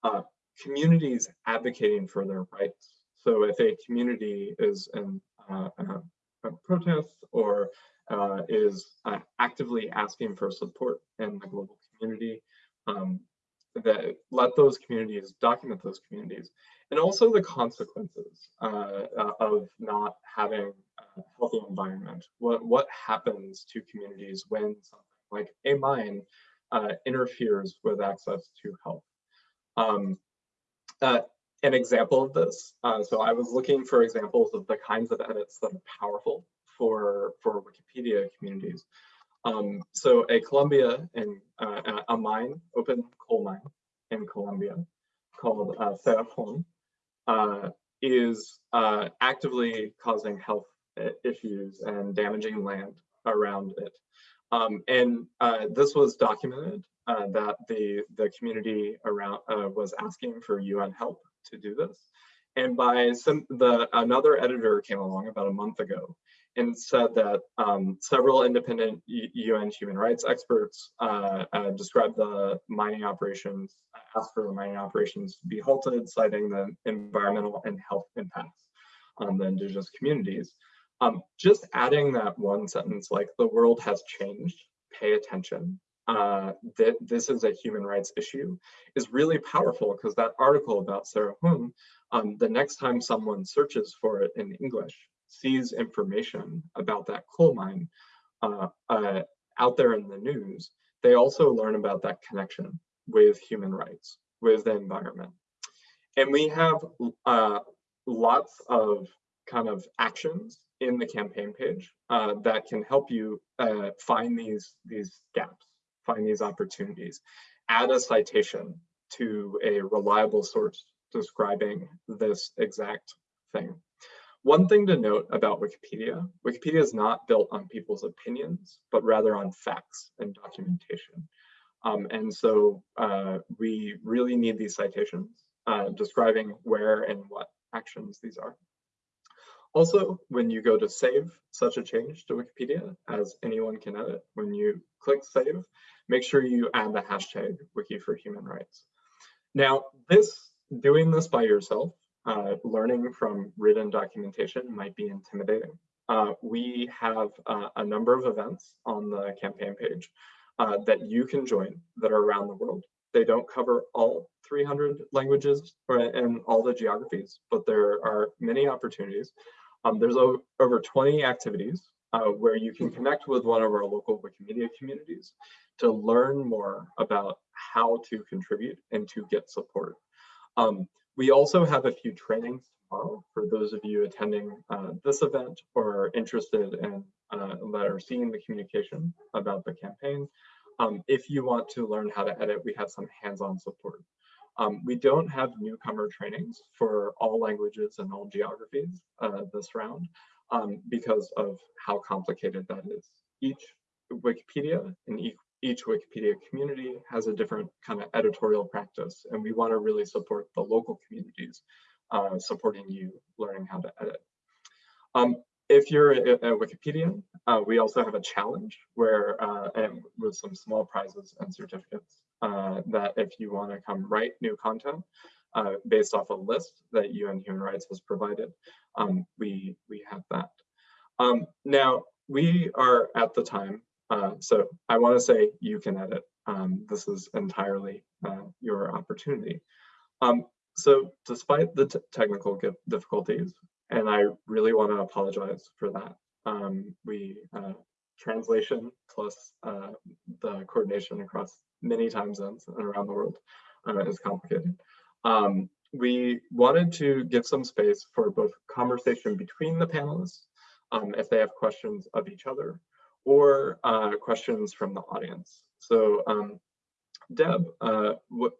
Uh, communities advocating for their rights. So if a community is in uh, a protest or uh, is uh, actively asking for support in the global community, um, that let those communities document those communities and also the consequences uh, uh, of not having a healthy environment. What, what happens to communities when something like a mine uh, interferes with access to health? Um, uh, an example of this, uh, so I was looking for examples of the kinds of edits that are powerful for, for Wikipedia communities. Um, so a Colombia and uh, a mine, open coal mine in Colombia called uh, Cerrejón, uh, is uh, actively causing health issues and damaging land around it. Um, and uh, this was documented uh, that the, the community around uh, was asking for UN help to do this. And by some, the another editor came along about a month ago and said that um, several independent UN human rights experts uh, uh, described the mining operations, asked for the mining operations to be halted, citing the environmental and health impacts on the indigenous communities. Um, just adding that one sentence, like the world has changed, pay attention, uh, that this is a human rights issue, is really powerful because that article about Cerrejón, um, the next time someone searches for it in English, sees information about that coal mine uh, uh, out there in the news, they also learn about that connection with human rights, with the environment. And we have uh, lots of kind of actions in the campaign page uh, that can help you uh, find these, these gaps, find these opportunities. Add a citation to a reliable source describing this exact thing. One thing to note about Wikipedia, Wikipedia is not built on people's opinions, but rather on facts and documentation. Um, and so uh, we really need these citations uh, describing where and what actions these are. Also, when you go to save such a change to Wikipedia, as anyone can edit, when you click save, make sure you add the hashtag Wiki for Human Rights. Now, this doing this by yourself uh, learning from written documentation might be intimidating. Uh, we have uh, a number of events on the campaign page uh, that you can join that are around the world. They don't cover all 300 languages or, and all the geographies, but there are many opportunities. Um, there's over 20 activities uh, where you can connect with one of our local Wikimedia communities to learn more about how to contribute and to get support. Um, we also have a few trainings tomorrow for those of you attending uh, this event or interested in uh, that are seeing the communication about the campaign. Um, if you want to learn how to edit, we have some hands-on support. Um, we don't have newcomer trainings for all languages and all geographies uh, this round um, because of how complicated that is. Each Wikipedia and each each Wikipedia community has a different kind of editorial practice, and we want to really support the local communities uh, supporting you learning how to edit. Um, if you're a, a Wikipedian, uh, we also have a challenge where, uh, and with some small prizes and certificates, uh, that if you want to come write new content uh, based off a list that UN Human Rights has provided, um, we, we have that. Um, now, we are at the time uh, so I want to say you can edit. Um, this is entirely uh, your opportunity. Um, so despite the technical difficulties, and I really want to apologize for that, um, we uh, translation plus uh, the coordination across many time zones and around the world uh, is complicated. Um, we wanted to give some space for both conversation between the panelists um, if they have questions of each other or uh, questions from the audience. So um, Deb, uh, what,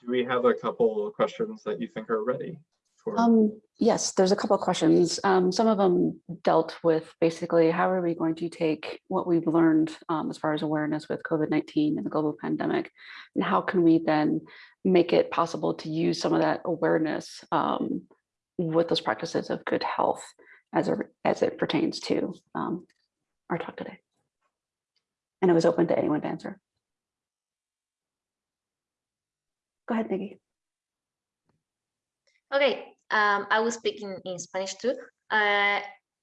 do we have a couple of questions that you think are ready? For? Um, yes, there's a couple of questions. Um, some of them dealt with basically how are we going to take what we've learned um, as far as awareness with COVID-19 and the global pandemic, and how can we then make it possible to use some of that awareness um, with those practices of good health as, a, as it pertains to um, our talk today. And it was open to anyone to answer. Go ahead, Nikki. Okay, um, I will speak in, in Spanish too. Uh,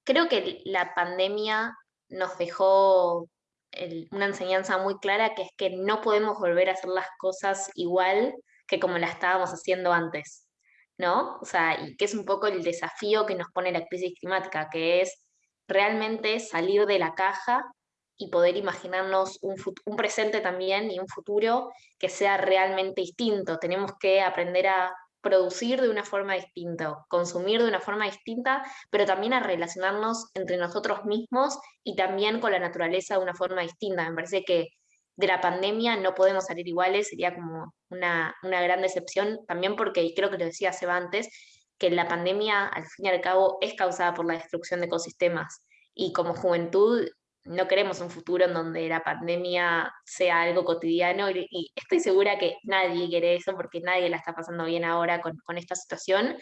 creo que la pandemia nos dejó el- una enseñanza muy clara que es que no podemos volver a hacer las cosas igual que como las estábamos haciendo antes, ¿no? O sea, y que es un poco el desafío que nos pone la crisis climática, que es realmente salir de la caja y poder imaginarnos un, presente también y un futuro que sea realmente distinto. Tenemos que aprender a producir de una forma distinta, consumir de una forma distinta, pero también a relacionarnos entre nosotros mismos y también con la naturaleza de una forma distinta. Me parece que de la pandemia no podemos salir iguales, sería como una, una gran decepción, también porque, y creo que lo decía Seba antes, que la pandemia al fin y al cabo es causada por la destrucción de ecosistemas. Y como juventud no queremos un futuro en donde la pandemia sea algo cotidiano y, estoy segura que nadie quiere eso porque nadie la está pasando bien ahora con, con esta situación.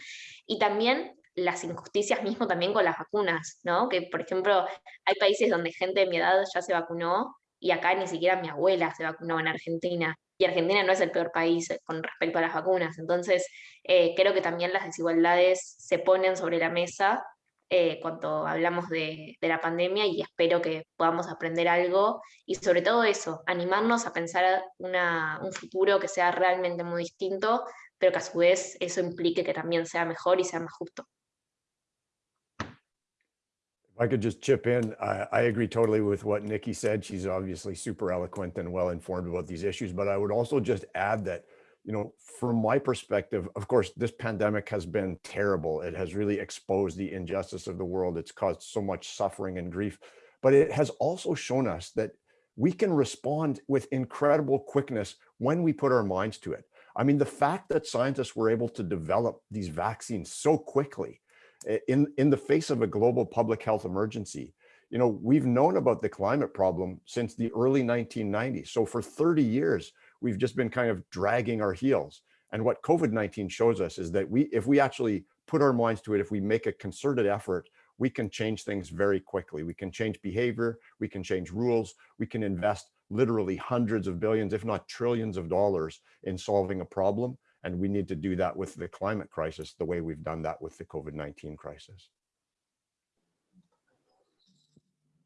Y también las injusticias mismo también con las vacunas, ¿no? Que por ejemplo hay países donde gente de mi edad ya se vacunó y acá ni siquiera mi abuela se vacunó en Argentina. Y Argentina no es el peor país con respecto a las vacunas. Entonces, eh, creo que también las desigualdades se ponen sobre la mesa eh, cuando hablamos de, de, la pandemia y espero que podamos aprender algo y sobre todo eso, animarnos a pensar una, un futuro que sea realmente muy distinto, pero que a su vez eso implique que también sea mejor y sea más justo. I could just chip in, I, I agree totally with what Nikki said. She's obviously super eloquent and well informed about these issues, but I would also just add that you know, from my perspective, of course, this pandemic has been terrible. It has really exposed the injustice of the world. It's caused so much suffering and grief, but it has also shown us that we can respond with incredible quickness when we put our minds to it. I mean, the fact that scientists were able to develop these vaccines so quickly eh, in, in the face of a global public health emergency, you know, we've known about the climate problem since the early 1990s. So for 30 years, we've just been kind of dragging our heels. And what COVID-19 shows us is that we, if we actually put our minds to it, if we make a concerted effort, we can change things very quickly. We can change behavior, we can change rules, we can invest literally hundreds of billions, if not trillions of dollars in solving a problem. And we need to do that with the climate crisis, the way we've done that with the COVID-19 crisis.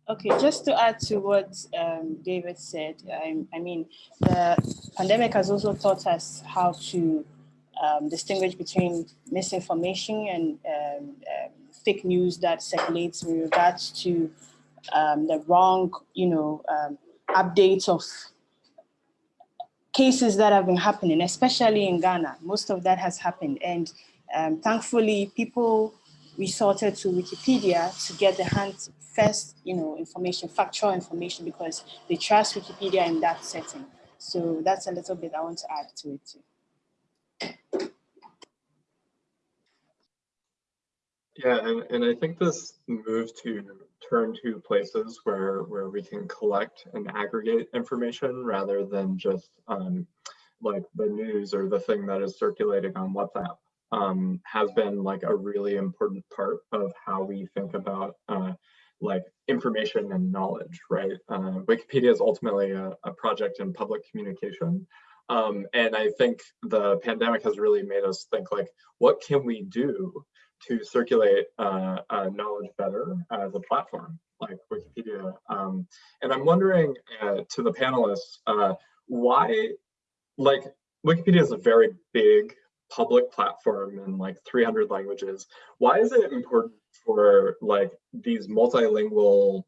Okay, just to add to what um, David said, I, I, mean, the pandemic has also taught us how to um, distinguish between misinformation and um, um fake news that circulates with regards to um, the wrong, you know, um, updates of cases that have been happening, especially in Ghana. Most of that has happened. And thankfully, people resorted to Wikipedia to get the hands first, you know, information, factual information, because they trust Wikipedia in that setting. So that's a little bit I want to add to it too. Yeah, and, and I think this move to turn to places where where we can collect and aggregate information rather than just um, like the news or the thing that is circulating on WhatsApp um, has been like a really important part of how we think about uh, like information and knowledge, right? Uh, Wikipedia is ultimately a, a, project in public communication. Um, and I think the pandemic has really made us think like, what can we do to circulate uh, uh, knowledge better as a platform like Wikipedia? Um, and I'm wondering uh, to the panelists, uh, why, like Wikipedia is a very big public platform in like 300 languages. Why is it important for like these multilingual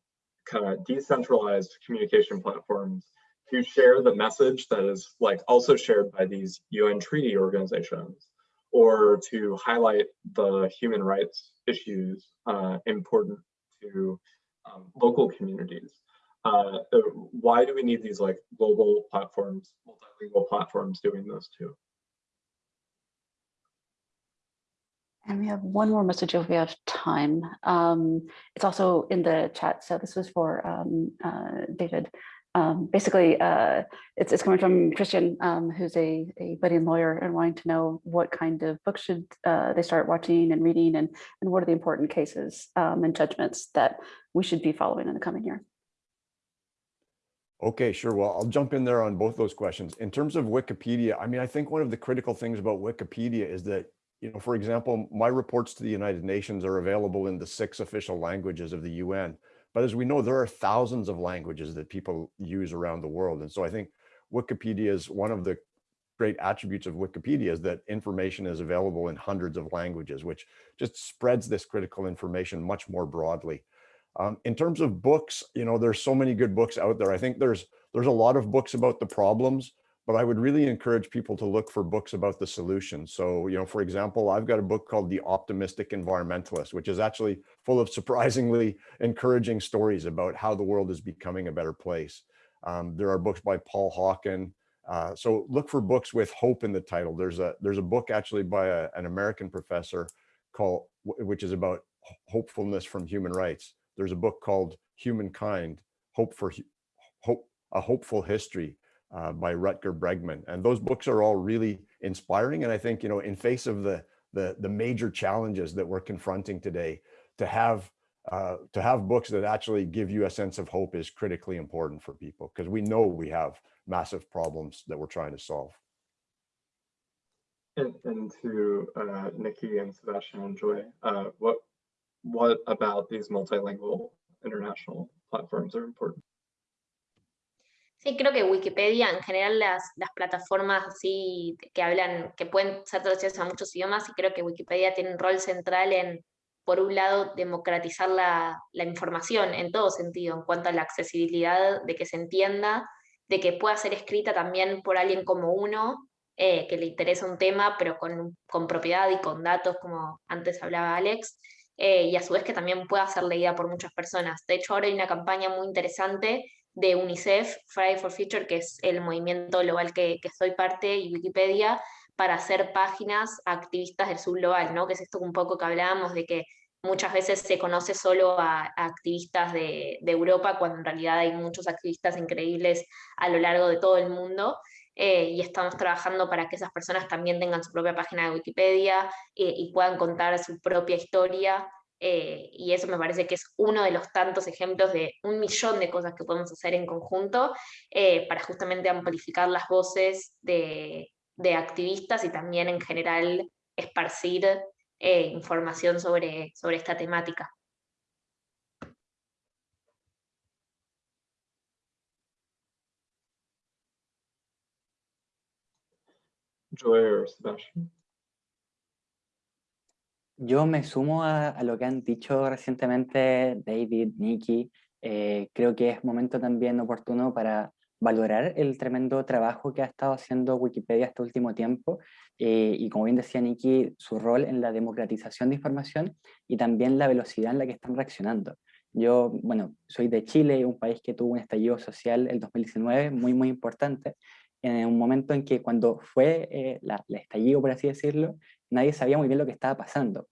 kind of decentralized communication platforms to share the message that is like also shared by these UN treaty organizations or to highlight the human rights issues uh, important to um, local communities. Uh, why do we need these like global platforms, multilingual platforms doing this too? And we have one more message if we have time. Um, it's also in the chat. So this was for um, uh, David. Um, basically, uh, it's, it's coming from Christian, um, who's a, a budding lawyer and wanting to know what kind of books should uh, they start watching and reading and, and what are the important cases um, and judgments that we should be following in the coming year. Okay, sure. Well, I'll jump in there on both those questions. In terms of Wikipedia, I mean, I think one of the critical things about Wikipedia is that, you know, for example, my reports to the United Nations are available in the six official languages of the UN. But as we know, there are thousands of languages that people use around the world. And so I think Wikipedia is one of the great attributes of Wikipedia is that information is available in hundreds of languages, which just spreads this critical information much more broadly. Um, in terms of books, you know, there's so many good books out there. I think there's there's a lot of books about the problems, but I would really encourage people to look for books about the solutions. So, you know, for example, I've got a book called The Optimistic Environmentalist, which is actually full of surprisingly encouraging stories about how the world is becoming a better place. Um, there are books by Paul Hawken. Uh, so look for books with hope in the title. There's a there's a book actually by a, an American professor called, which is about hopefulness from human rights. There's a book called Humankind, Hope for Hope, A Hopeful History uh, by Rutger Bregman. And those books are all really inspiring. And I think, you know, in face of the, the, the major challenges that we're confronting today, to have uh, to have books that actually give you a sense of hope is critically important for people because we know we have massive problems that we're trying to solve. And, and to uh, Nikki and Sebastian and Joy, uh, what what about these multilingual international platforms are important? Sí, creo que Wikipedia, en general las, las plataformas así que hablan, que pueden ser traducidas a muchos idiomas, y creo que Wikipedia tiene un rol central en, por un lado, democratizar la, la información en todo sentido, en cuanto a la accesibilidad, de que se entienda, de que pueda ser escrita también por alguien como uno, eh, que le interesa un tema, pero con, con propiedad y con datos, como antes hablaba Alex, eh, y a su vez que también pueda ser leída por muchas personas. De hecho, ahora hay una campaña muy interesante de UNICEF, Friday for Future, que es el movimiento global que, que soy parte, y Wikipedia, para hacer páginas activistas del sur global, ¿no? que es esto un poco que hablábamos de que muchas veces se conoce solo a, activistas de, de, Europa, cuando en realidad hay muchos activistas increíbles a lo largo de todo el mundo, eh, y estamos trabajando para que esas personas también tengan su propia página de Wikipedia eh, y puedan contar su propia historia. Eh, y eso me parece que es uno de los tantos ejemplos de un millón de cosas que podemos hacer en conjunto para justamente amplificar las voces de, de, activistas y también en general esparcir información sobre, sobre esta temática. Yo me sumo a, a, lo que han dicho recientemente David, Nikki. Eh, creo que es momento también oportuno para valorar el tremendo trabajo que ha estado haciendo Wikipedia este último tiempo eh, y como bien decía Nikki, su rol en la democratización de información y también la velocidad en la que están reaccionando. Yo, bueno, soy de Chile, un país que tuvo un estallido social el 2019 muy, muy importante, en un momento en que cuando fue eh, la, el estallido, por así decirlo, nadie sabía muy bien lo que estaba pasando.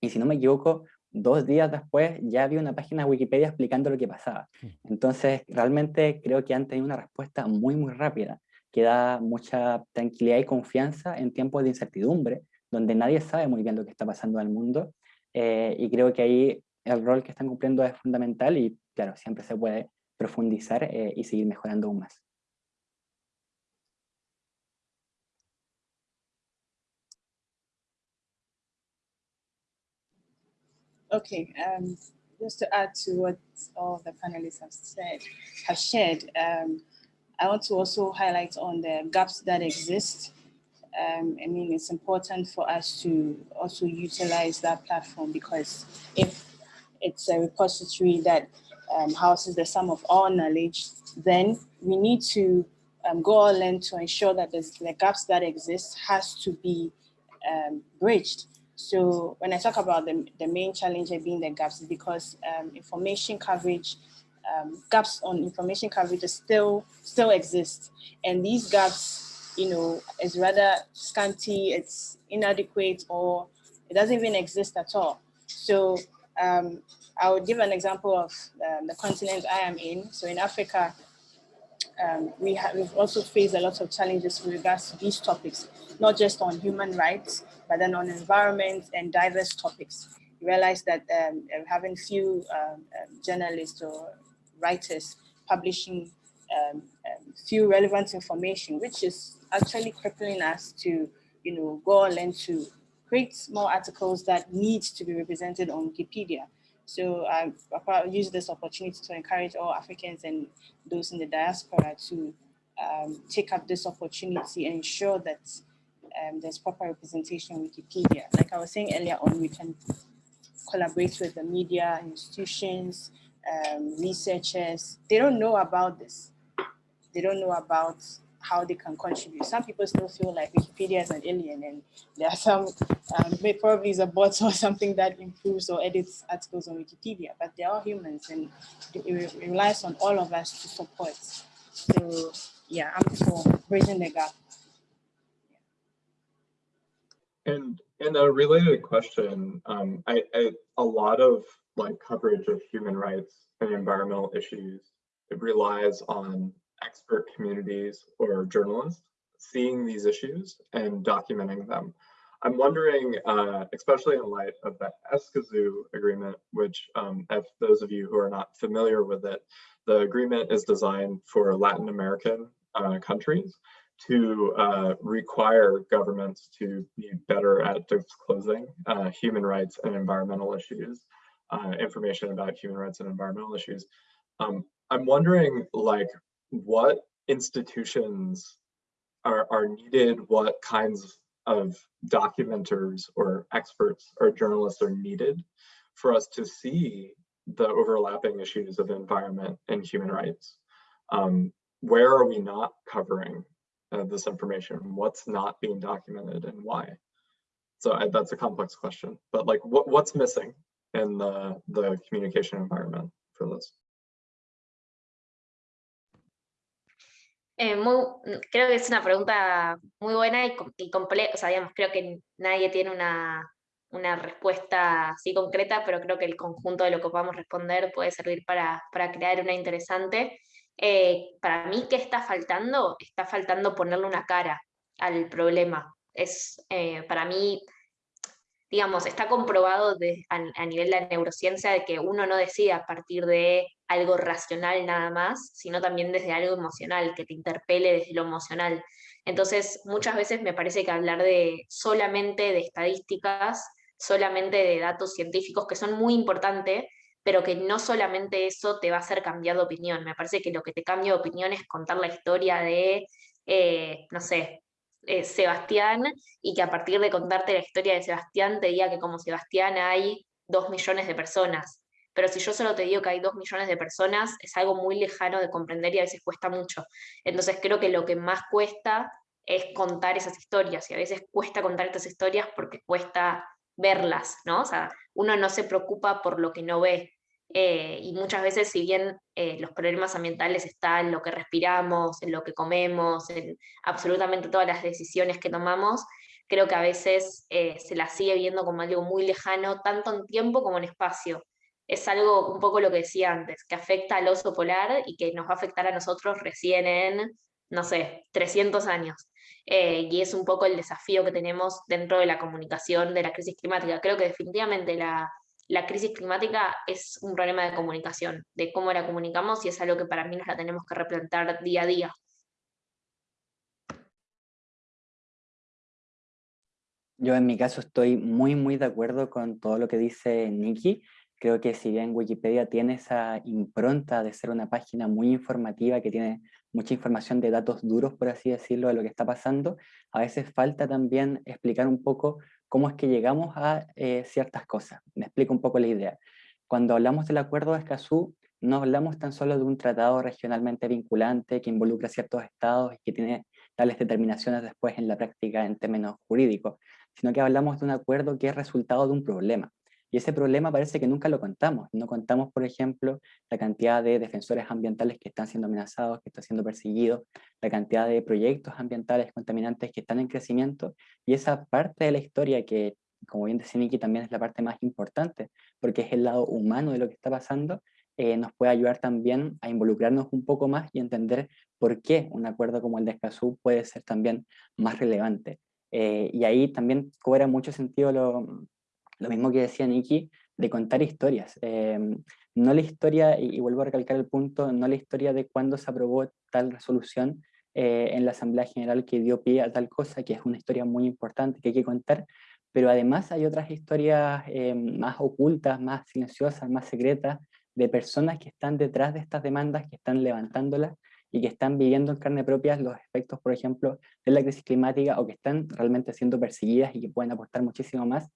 Y si no me equivoco, dos días después ya había una página de Wikipedia explicando lo que pasaba. Entonces, realmente creo que han tenido una respuesta muy, muy rápida, que da mucha tranquilidad y confianza en tiempos de incertidumbre, donde nadie sabe muy bien lo que está pasando en el mundo. Eh, y creo que ahí el rol que están cumpliendo es fundamental y, claro, siempre se puede profundizar eh, y seguir mejorando aún más. Okay, um, just to add to what all the panelists have said, have shared, um, I want to also highlight on the gaps that exist. Um, I mean, it's important for us to also utilize that platform because if it's a repository that um, houses the sum of all knowledge, then we need to um, go all in to ensure that the gaps that exist has to be um, bridged So when I talk about the, the main challenge being the gaps, because um, information coverage, um, gaps on information coverage still still exist, and these gaps, you know, is rather scanty, it's inadequate, or it doesn't even exist at all. So um, I would give an example of um, the continent I am in. So in Africa, um, we have we've also faced a lot of challenges with regards to these topics, not just on human rights, but then on environment and diverse topics. We realize that um, having few um, um, journalists or writers publishing um, few relevant information, which is actually crippling us to, you know, go and to create more articles that need to be represented on Wikipedia. So I use this opportunity to encourage all Africans and those in the diaspora to um, take up this opportunity and ensure that um, there's proper representation on Wikipedia. Like I was saying earlier on, we can collaborate with the media, institutions, um, researchers. They don't know about this. They don't know about how they can contribute. Some people still feel like Wikipedia is an alien and there are some, um, probably is a bot or something that improves or edits articles on Wikipedia, but they're humans and it relies on all of us to support. So yeah, I'm for bridging the gap. And in a related question, um, I, I, a lot of like coverage of human rights and environmental issues, it relies on expert communities or journalists seeing these issues and documenting them. I'm wondering, uh, especially in light of the Escazú agreement, which um, if those of you who are not familiar with it, the agreement is designed for Latin American uh, countries to uh, require governments to be better at disclosing uh, human rights and environmental issues, uh, information about human rights and environmental issues. Um, I'm wondering, like, what institutions are, are needed, what kinds of documenters or experts or journalists are needed for us to see the overlapping issues of environment and human rights. Um, where are we not covering uh, this information? What's not being documented and why? So I, that's a complex question, but like what, what's missing in the, the communication environment for this? Eh, muy, creo que es una pregunta muy buena y, y compleja, o sea, digamos, creo que nadie tiene una, una, respuesta así concreta, pero creo que el conjunto de lo que podamos responder puede servir para, para crear una interesante. Eh, para mí, ¿qué está faltando? Está faltando ponerle una cara al problema. Es, eh, para mí, digamos, está comprobado a, nivel de la neurociencia de que uno no decide a partir de algo racional nada más, sino también desde algo emocional, que te interpele desde lo emocional. Entonces, muchas veces me parece que hablar de solamente de estadísticas, solamente de datos científicos, que son muy importantes, pero que no solamente eso te va a hacer cambiar de opinión. Me parece que lo que te cambia de opinión es contar la historia de, eh, no sé, eh, Sebastián y que a partir de contarte la historia de Sebastián te diga que como Sebastián hay dos millones de personas. Pero si yo solo te digo que hay dos millones de personas, es algo muy lejano de comprender y a veces cuesta mucho. Entonces creo que lo que más cuesta es contar esas historias y a veces cuesta contar estas historias porque cuesta verlas, ¿no? O sea, uno no se preocupa por lo que no ve, eh, y muchas veces, si bien eh, los problemas ambientales están en lo que respiramos, en lo que comemos, en absolutamente todas las decisiones que tomamos, creo que a veces eh, se la sigue viendo como algo muy lejano, tanto en tiempo como en espacio. Es algo un poco lo que decía antes, que afecta al oso polar y que nos va a afectar a nosotros recién en, no sé, 300 años. y es un poco el desafío que tenemos dentro de la comunicación de la crisis climática. Creo que definitivamente la, la crisis climática es un problema de comunicación, de cómo la comunicamos y es algo que para mí nos la tenemos que replantar día a día. Yo en mi caso estoy muy, muy de acuerdo con todo lo que dice Nikki. Creo que si bien Wikipedia tiene esa impronta de ser una página muy informativa, que tiene mucha información de datos duros, por así decirlo, de lo que está pasando, a veces falta también explicar un poco cómo es que llegamos a eh, ciertas cosas. Me explico un poco la idea. Cuando hablamos del Acuerdo de Escazú, no hablamos tan solo de un tratado regionalmente vinculante que involucra ciertos estados y que tiene tales determinaciones después en la práctica en términos jurídicos, sino que hablamos de un acuerdo que es resultado de un problema. Y ese problema parece que nunca lo contamos. No contamos, por ejemplo, la cantidad de defensores ambientales que están siendo amenazados, que están siendo perseguidos, la cantidad de proyectos ambientales contaminantes que están en crecimiento. Y esa parte de la historia que, como bien decía Niki, también es la parte más importante, porque es el lado humano de lo que está pasando, eh, nos puede ayudar también a involucrarnos un poco más y entender por qué un acuerdo como el de Escazú puede ser también más relevante. Eh, y ahí también cobra mucho sentido lo, lo mismo que decía Nikki, de contar historias. Em, no la historia, y, vuelvo a recalcar el punto, no la historia de cuándo se aprobó tal resolución eh, en la Asamblea General que dio pie a tal cosa, que es una historia muy importante que hay que contar, pero además hay otras historias em, más ocultas, más silenciosas, más secretas, de personas que están detrás de estas demandas, que están levantándolas y que están viviendo en carne propia los efectos, por ejemplo, de la crisis climática o que están realmente siendo perseguidas y que pueden aportar muchísimo más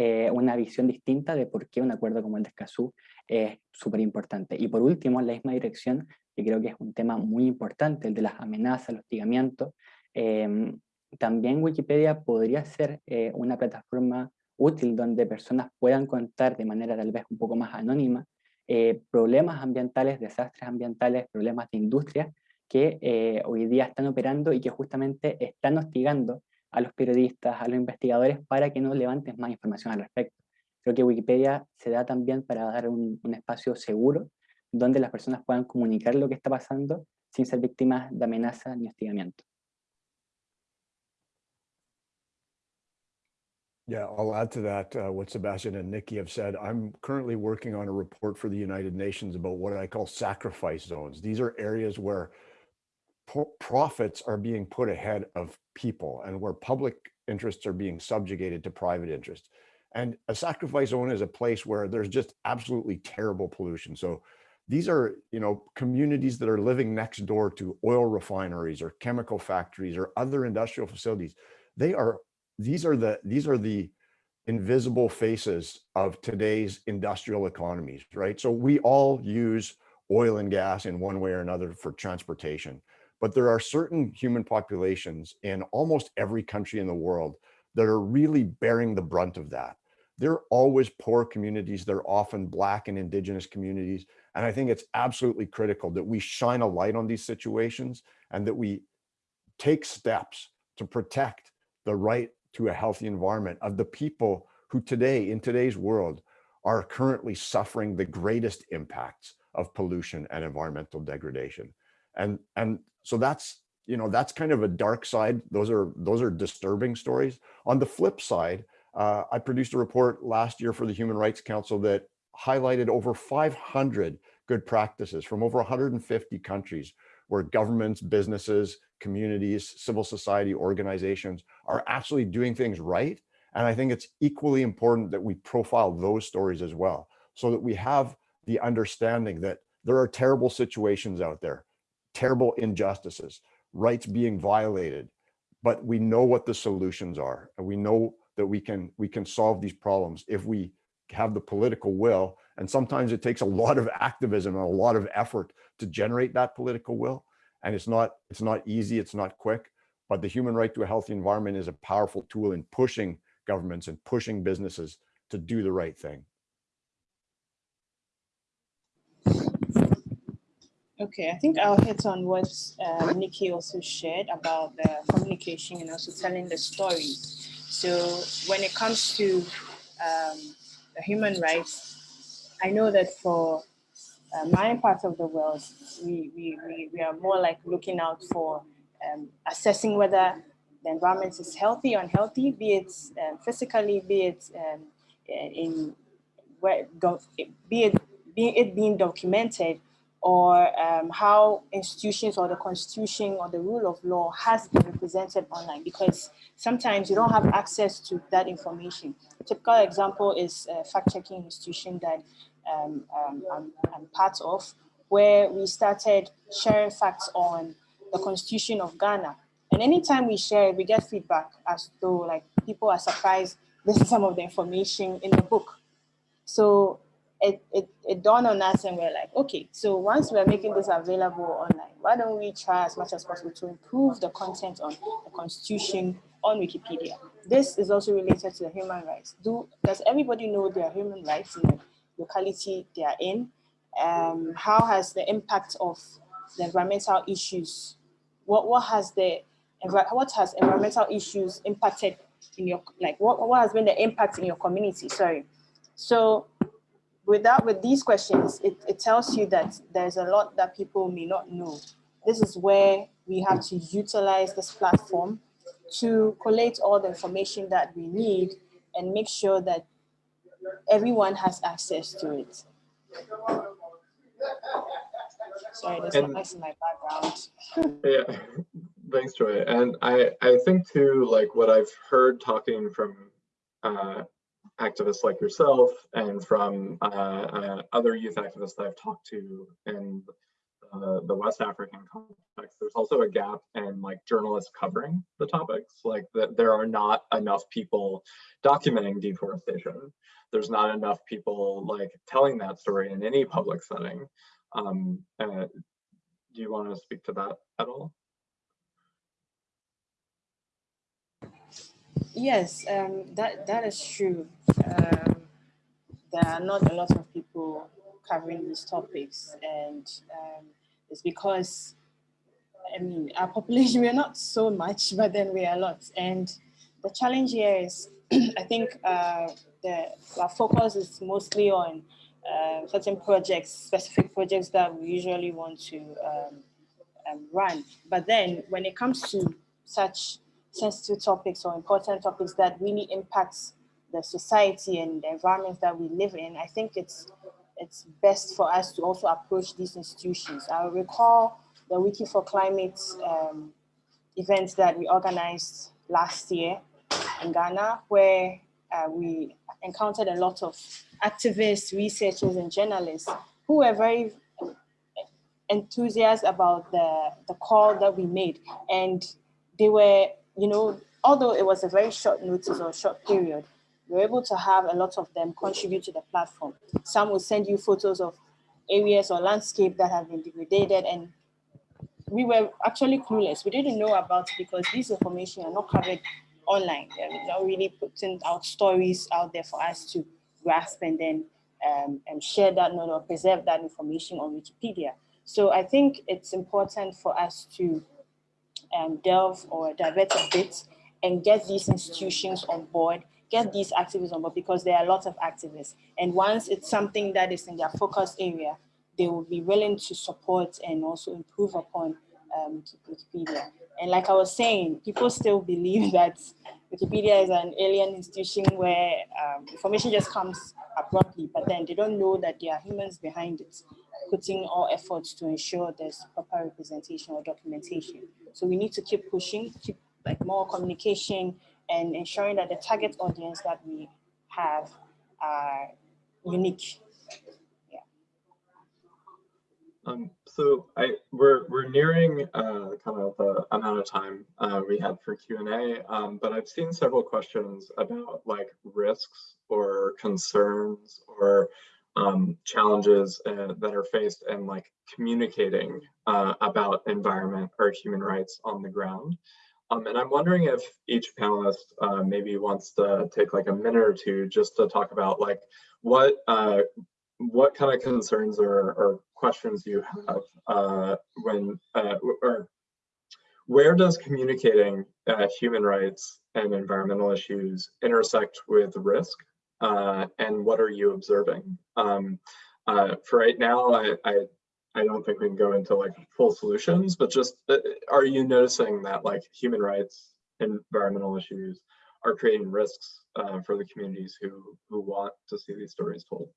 eh, una visión distinta de por qué un acuerdo como el de Escazú es súper importante. Y por último, en la misma dirección, que creo que es un tema muy importante, el de las amenazas, el hostigamiento, em, también Wikipedia podría ser eh, una plataforma útil donde personas puedan contar de manera tal vez un poco más anónima eh, problemas ambientales, desastres ambientales, problemas de industria que hoy día están operando y que justamente están hostigando a los periodistas, a los investigadores, para que nos levanten más información al respecto. Creo que Wikipedia se da también para dar un, espacio seguro donde las personas puedan comunicar lo que está pasando sin ser víctimas de amenazas ni hostigamiento. Yeah, I'll add to that uh, what Sebastian and Nikki have said. I'm currently working on a report for the United Nations about what I call sacrifice zones. These are areas where profits are being put ahead of people and where public interests are being subjugated to private interests. And a sacrifice zone is a place where there's just absolutely terrible pollution. So these are, you know, communities that are living next door to oil refineries or chemical factories or other industrial facilities. They are, these are the, these are the invisible faces of today's industrial economies, right? So we all use oil and gas in one way or another for transportation. But there are certain human populations in almost every country in the world that are really bearing the brunt of that. They're always poor communities. They're often Black and Indigenous communities. And I think it's absolutely critical that we shine a light on these situations and that we take steps to protect the right to a healthy environment of the people who today, in today's world, are currently suffering the greatest impacts of pollution and environmental degradation. And, and so that's, you know, that's kind of a dark side. Those are, those are disturbing stories. On the flip side, uh, I produced a report last year for the Human Rights Council that highlighted over 500 good practices from over 150 countries where governments, businesses, communities, civil society organizations are actually doing things right. And I think it's equally important that we profile those stories as well, so that we have the understanding that there are terrible situations out there terrible injustices, rights being violated, but we know what the solutions are. And we know that we can, we can solve these problems if we have the political will. And sometimes it takes a lot of activism and a lot of effort to generate that political will. And it's not, it's not easy, it's not quick, but the human right to a healthy environment is a powerful tool in pushing governments and pushing businesses to do the right thing. Okay, I think I'll hit on what uh, Nikki also shared about the communication and also telling the stories. So when it comes to um, the human rights, I know that for uh, my part of the world, we, we, we, we, are more like looking out for um, assessing whether the environment is healthy or unhealthy, be it um, physically, be it um, in where, be it, be it being documented or um, how institutions or the constitution or the rule of law has been represented online because sometimes you don't have access to that information. Typical example is a fact-checking institution that um, um, I'm, I'm, part of where we started sharing facts on the constitution of Ghana. And anytime we share we get feedback as though like people are surprised this is some of the information in the book. So it, it, it dawned on us and we're like, okay, so once we're making this available online, why don't we try as much as possible to improve the content on the constitution on Wikipedia? this is also related to the human rights. Do does everybody know their human rights in the locality they are in? Um, how has the impact of the environmental issues? What what has the what has environmental issues impacted in your like what, what has been the impact in your community? Sorry. So with that, with these questions, it, it tells you that there's a lot that people may not know. This is where we have to utilize this platform to collate all the information that we need and make sure that everyone has access to it. Sorry, there's And- noise in my background. Yeah, thanks, Joy. And I, I think too, like what I've heard talking from uh, activists like yourself and from uh, uh, other youth activists that I've talked to in uh, the West African context, there's also a gap in like journalists covering the topics. Like that there are not enough people documenting deforestation. There's not enough people like telling that story in any public setting. Um, uh, do you want to speak to that at all? Yes, um, that, that is true. Um, there are not a lot of people covering these topics and um, it's because, I mean, our population, we're not so much, but then we are a lot. And the challenge here is, I think uh, the, our focus is mostly on uh, certain projects, specific projects that we usually want to um, um, run. But then when it comes to such sensitive topics or important topics that really impacts the society and the environment that we live in, I think it's it's best for us to also approach these institutions. I recall the Wiki for Climate um, that we organized last year in Ghana, where uh, we encountered a lot of activists, researchers, and journalists who were very enthusiastic about the, the call that we made. And they were, you know, although it was a very short notice or short period, we were able to have a lot of them contribute to the platform. Some will send you photos of areas or landscape that have been degraded and we were actually clueless. We didn't know about it because these information are not covered online. They're not really putting out stories out there for us to grasp and then um, and share that note or preserve that information on Wikipedia. So I think it's important for us to um, delve or divert a bit and get these institutions on board, get these activists on board because there are a lot of activists. And once it's something that is in their focus area, they will be willing to support and also improve upon um, Wikipedia. And like I was saying, people still believe that Wikipedia is an alien institution where um, information just comes abruptly, but then they don't know that there are humans behind it, putting all efforts to ensure there's proper representation or documentation. So we need to keep pushing, keep like more communication and ensuring that the target audience that we have are unique. Um, so I we're we're nearing uh, kind of the amount of time uh, we had for Q and A, um, but I've seen several questions about like risks or concerns or um, challenges uh, that are faced in like communicating uh, about environment or human rights on the ground. Um, and I'm wondering if each panelist uh, maybe wants to take like a minute or two just to talk about like what uh, what kind of concerns or, or questions you have uh, when uh, or where does communicating uh, human rights and environmental issues intersect with risk uh, and what are you observing? Um, uh, for right now, I, I, I don't think we can go into like full solutions, but just uh, are you noticing that like human rights environmental issues are creating risks uh, for the communities who, who want to see these stories told?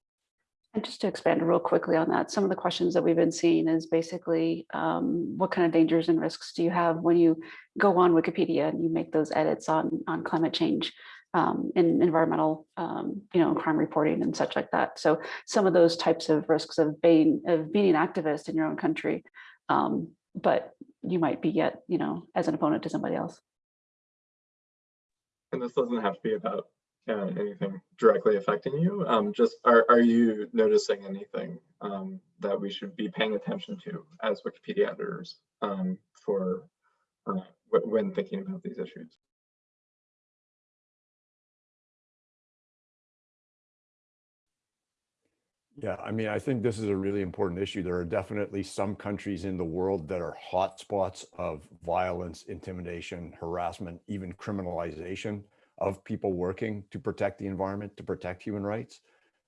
And just to expand real quickly on that, some of the questions that we've been seeing is basically um, what kind of dangers and risks do you have when you go on Wikipedia and you make those edits on, on climate change um, and environmental, um, you know, crime reporting and such like that. So some of those types of risks of being of being an activist in your own country, um, but you might be yet, you know, as an opponent to somebody else. And this doesn't have to be about uh, anything directly affecting you. Um, just are, are you noticing anything um, that we should be paying attention to as Wikipedia editors um, for uh, when thinking about these issues? Yeah, I mean, I think this is a really important issue. There are definitely some countries in the world that are hotspots of violence, intimidation, harassment, even criminalization of people working to protect the environment, to protect human rights.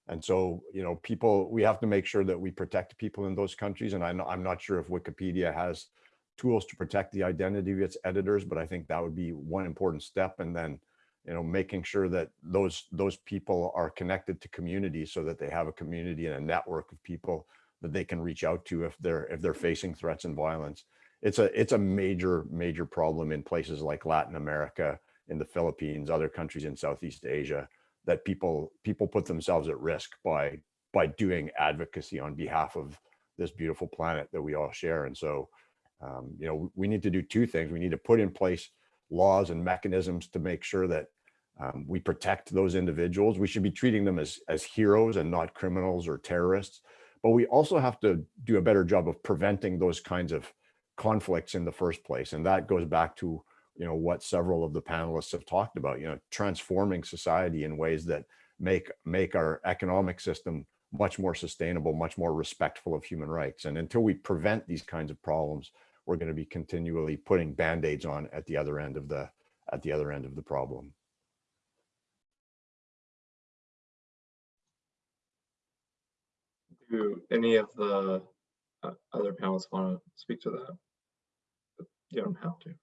And so, you know, people, we have to make sure that we protect people in those countries. And I know, I'm not sure if Wikipedia has tools to protect the identity of its editors, but I think that would be one important step. And then you know, making sure that those those people are connected to communities so that they have a community and a network of people that they can reach out to if they're if they're facing threats and violence. It's a it's a major major problem in places like Latin America, in the Philippines, other countries in Southeast Asia that people people put themselves at risk by by doing advocacy on behalf of this beautiful planet that we all share. And so, um, you know, we need to do two things. We need to put in place laws and mechanisms to make sure that um, we protect those individuals. We should be treating them as, as heroes and not criminals or terrorists. But we also have to do a better job of preventing those kinds of conflicts in the first place. And that goes back to you know what several of the panelists have talked about, you know, transforming society in ways that make make our economic system much more sustainable, much more respectful of human rights. And until we prevent these kinds of problems, we're going to be continually putting band-aids on at the other end of the at the other end of the problem. Do any of the uh, other panelists want to speak to that? You don't have to.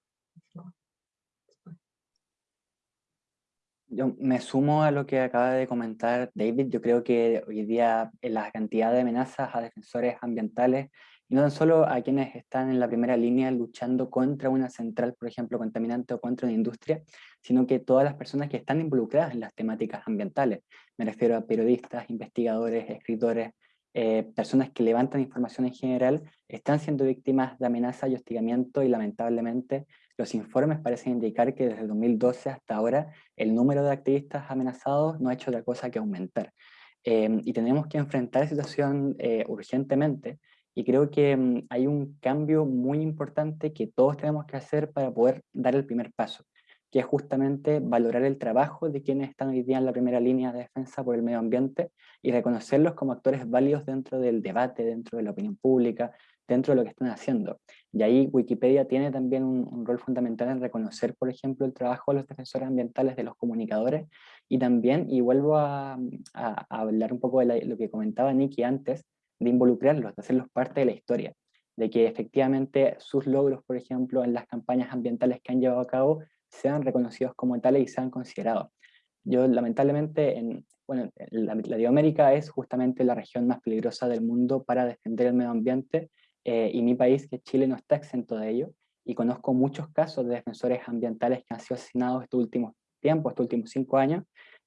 Yo me sumo a lo que acaba de comentar David. Yo creo que hoy día la cantidad de amenazas a defensores ambientales y no tan solo a quienes están en la primera línea luchando contra una central, por ejemplo, contaminante o contra una industria, sino que todas las personas que están involucradas en las temáticas ambientales. Me refiero a periodistas, investigadores, escritores, eh, personas que levantan información en general, están siendo víctimas de amenaza y hostigamiento y lamentablemente los informes parecen indicar que desde 2012 hasta ahora el número de activistas amenazados no ha hecho otra cosa que aumentar. Eh, y tenemos que enfrentar la situación eh, urgentemente y creo que mm, hay un cambio muy importante que todos tenemos que hacer para poder dar el primer paso, que es justamente valorar el trabajo de quienes están hoy día en la primera línea de defensa por el medio ambiente y reconocerlos como actores válidos dentro del debate, dentro de la opinión pública, dentro de lo que están haciendo. Y ahí Wikipedia tiene también un, rol fundamental en reconocer, por ejemplo, el trabajo de los defensores ambientales, de los comunicadores, y también, y vuelvo a, hablar un poco de lo que comentaba Nicky antes, de involucrarlos, de hacerlos parte de la historia, de que efectivamente sus logros, por ejemplo, en las campañas ambientales que han llevado a cabo, sean reconocidos como tales y sean considerados. Yo lamentablemente, en, bueno, Latinoamérica es justamente la región más peligrosa del mundo para defender el medio ambiente eh, y mi país, que Chile, no está exento de ello y conozco muchos casos de defensores ambientales que han sido asesinados estos últimos tiempos, estos últimos cinco años,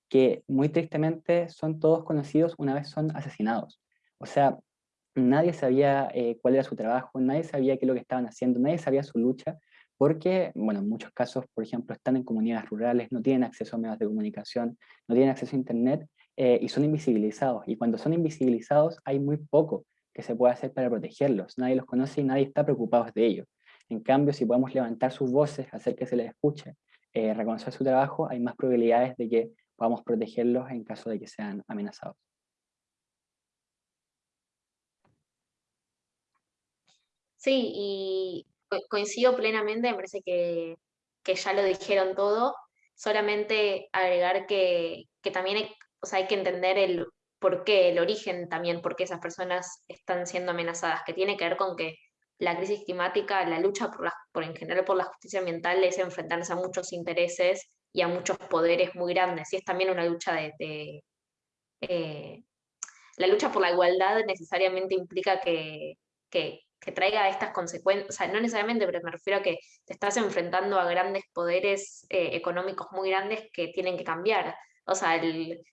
que muy tristemente son todos conocidos una vez son asesinados. O sea, nadie sabía eh, cuál era su trabajo, nadie sabía qué es lo que estaban haciendo, nadie sabía su lucha, porque, bueno, en muchos casos, por ejemplo, están en comunidades rurales, no tienen acceso a medios de comunicación, no tienen acceso a internet eh, y son invisibilizados. Y cuando son invisibilizados hay muy poco que se puede hacer para protegerlos. Nadie los conoce y nadie está preocupado de ellos. En cambio, si podemos levantar sus voces, hacer que se les escuche, eh, reconocer su trabajo, hay más probabilidades de que podamos protegerlos en caso de que sean amenazados. Sí, y coincido plenamente, me parece que, ya lo dijeron todo, solamente agregar que, también hay, o sea, hay que entender el por qué, el origen también, por qué esas personas están siendo amenazadas, que tiene que ver con que la crisis climática, la lucha por, la, por en general por la justicia ambiental es enfrentarse a muchos intereses y a muchos poderes muy grandes, y es también una lucha de... Eh, la lucha por la igualdad necesariamente implica que, que, traiga estas consecuencias, no necesariamente, pero me refiero a que te estás enfrentando a grandes poderes eh, económicos muy grandes que tienen que cambiar. O sea,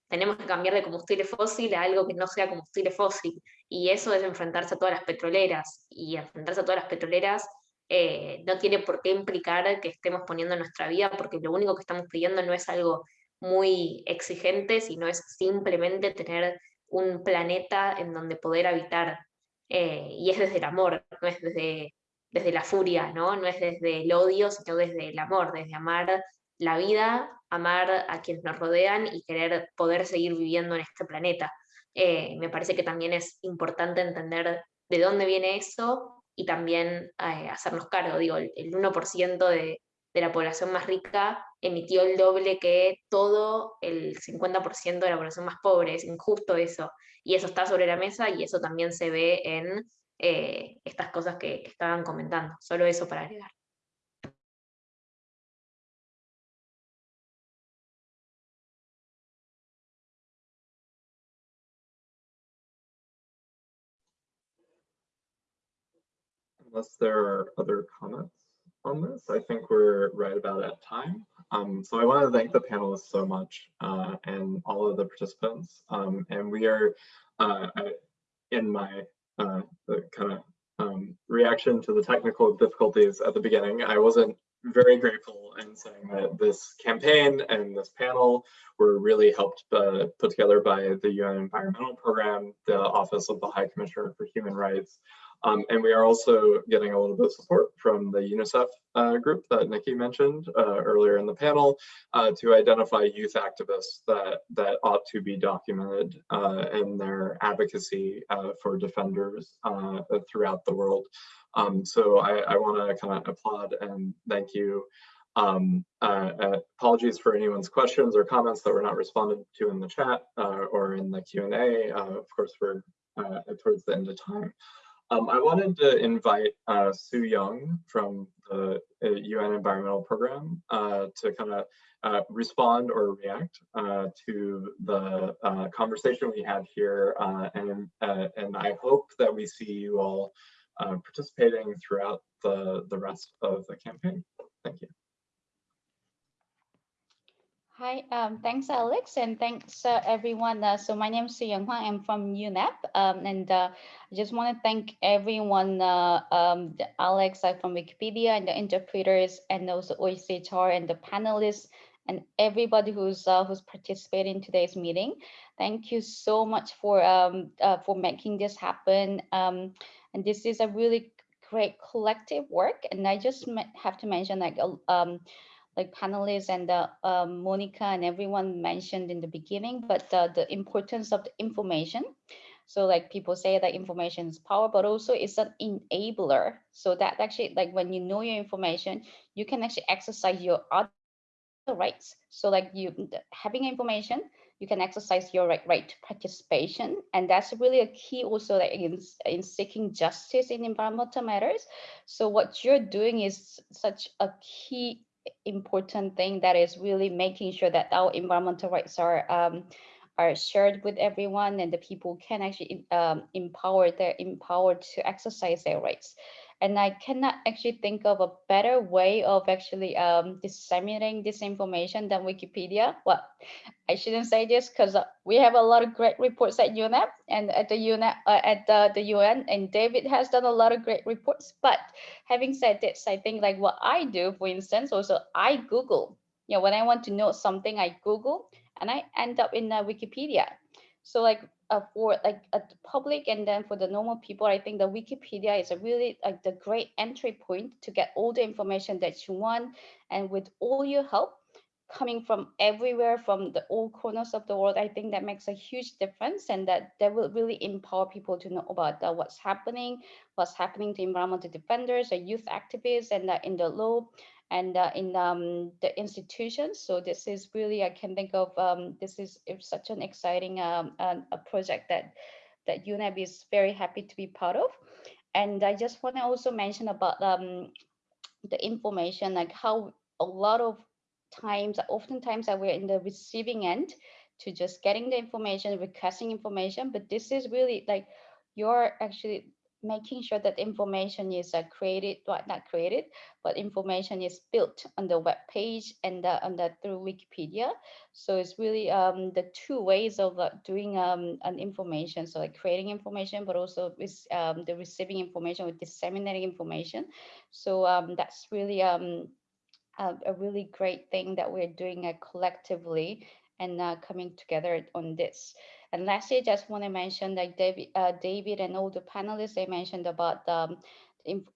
tenemos que cambiar de combustible fósil a algo que no sea combustible fósil. Y eso es enfrentarse a todas las petroleras. Y enfrentarse a todas las petroleras eh, no tiene por qué implicar que estemos poniendo nuestra vida, porque lo único que estamos pidiendo no es algo muy exigente, sino es simplemente tener un planeta en donde poder habitar eh, y es desde el amor, no es desde, desde la furia, ¿no? no es desde el odio, sino desde el amor, desde amar la vida, amar a quienes nos rodean y querer poder seguir viviendo en este planeta. Eh, me parece que también es importante entender de dónde viene eso y también eh, hacernos cargo. Digo, el, el 1% de, de la población más rica emitió el doble que todo el 50% de la población más pobre. Es injusto eso. Y eso está sobre la mesa y eso también se ve en eh, estas cosas que, que estaban comentando. Solo eso para agregar. Unless there are other comments on this, I think we're right about at time. Um, so I want to thank the panelists so much uh, and all of the participants. Um, and we are, uh, in my uh, kind of um, reaction to the technical difficulties at the beginning, I wasn't very grateful in saying that this campaign and this panel were really helped uh, put together by the UN Environmental Program, the Office of the High Commissioner for Human Rights, um, and we are also getting a little bit of support from the UNICEF uh, group that Nikki mentioned uh, earlier in the panel uh, to identify youth activists that, that ought to be documented uh, in their advocacy uh, for defenders uh, throughout the world. Um, so I, I want to kind of applaud and thank you. Um, apologies for anyone's questions or comments that were not responded to in the chat or in the Q&A. of course, we're towards the end of time. Um, I wanted to invite uh, Sue Young from the uh, UN Environmental Program uh, to kind of uh, respond or react uh, to the uh, conversation we had here. and, and I hope that we see you all participating throughout the, the rest of the campaign. Thank you. Hi, um, thanks Alex and thanks uh, everyone. Uh, so my name is Young Hwang, I'm from UNEP um, and uh, I just want to thank everyone, uh, um, Alex uh, from Wikipedia and the interpreters and also OHCHR and the panelists and everybody who's uh, who's participating in today's meeting. Thank you so much for um, for making this happen. Um, and this is a really great collective work and I just have to mention like um, like panelists and uh, um, Monica and everyone mentioned in the beginning, but uh, the importance of the information. So like people say that information is power, but also it's an enabler. So that actually like when you know your information, you can actually exercise your other rights. So like you having information, you can exercise your right, right to participation. And that's really a key also like in, in seeking justice in environmental matters. So what you're doing is such a key important thing that is really making sure that our environmental rights are um, are shared with everyone and the people can actually um, empower they're empowered to exercise their rights and I cannot actually think of a better way of actually um, disseminating this information than Wikipedia. Well, I shouldn't say this because uh, we have a lot of great reports at UNEP and at the UNEP, uh, at the, the UN, and David has done a lot of great reports. But having said this, I think like what I do, for instance, also I Google. You know, when I want to know something, I Google and I end up in uh, Wikipedia. So like uh, for like a public and then for the normal people, I think the Wikipedia is a really like the great entry point to get all the information that you want. And with all your help coming from everywhere, from the all corners of the world, I think that makes a huge difference and that that will really empower people to know about uh, what's happening, what's happening to environmental defenders, or youth activists, and uh, in the law and uh, in um, the institutions. So this is really, I can think of, um, this is such an exciting um, a project that, that UNEP is very happy to be part of. And I just want to also mention about um, the information, like how a lot of times, oftentimes that we're in the receiving end to just getting the information, requesting information, but this is really like you're actually making sure that information is uh, created, well, not created, but information is built on the web page and uh, on the, through Wikipedia. So it's really um, the two ways of uh, doing um, an information. So like creating information, but also with um, the receiving information or disseminating information. So um, that's really um, a, a, really great thing that we're doing uh, collectively and uh, coming together on this. And lastly, I just want to mention that David, uh, David and all the panelists, they mentioned about um,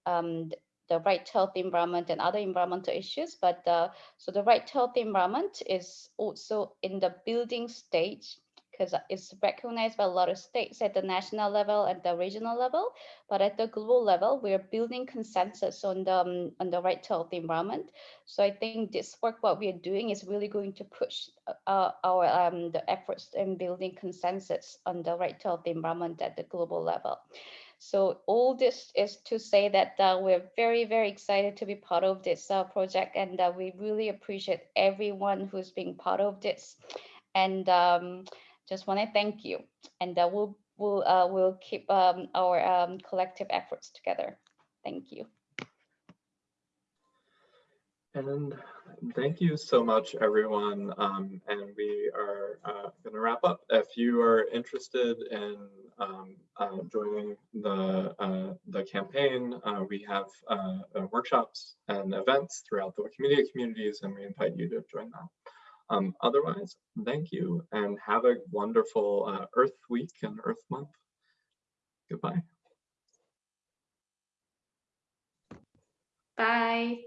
um, the right health environment and other environmental issues. But uh, so the right health environment is also in the building stage because it's recognized by a lot of states at the national level and the regional level. But at the global level, we're building consensus on the um, on the right to health environment. So I think this work, what we are doing, is really going to push uh, our um, the efforts in building consensus on the right to health environment at the global level. So all this is to say that uh, we're very, very excited to be part of this uh, project and uh, we really appreciate everyone who's being part of this. And um, just want to thank you. And uh, we'll, we'll, uh, we'll keep um, our um, collective efforts together. Thank you. And thank you so much, everyone. Um, and we are uh, going to wrap up. If you are interested in um, uh, joining the uh, the campaign, uh, we have uh, uh, workshops and events throughout the Wikimedia communities, and we invite you to join them. Um, otherwise, thank you and have a wonderful Earth Week and Earth Month. Goodbye. Bye.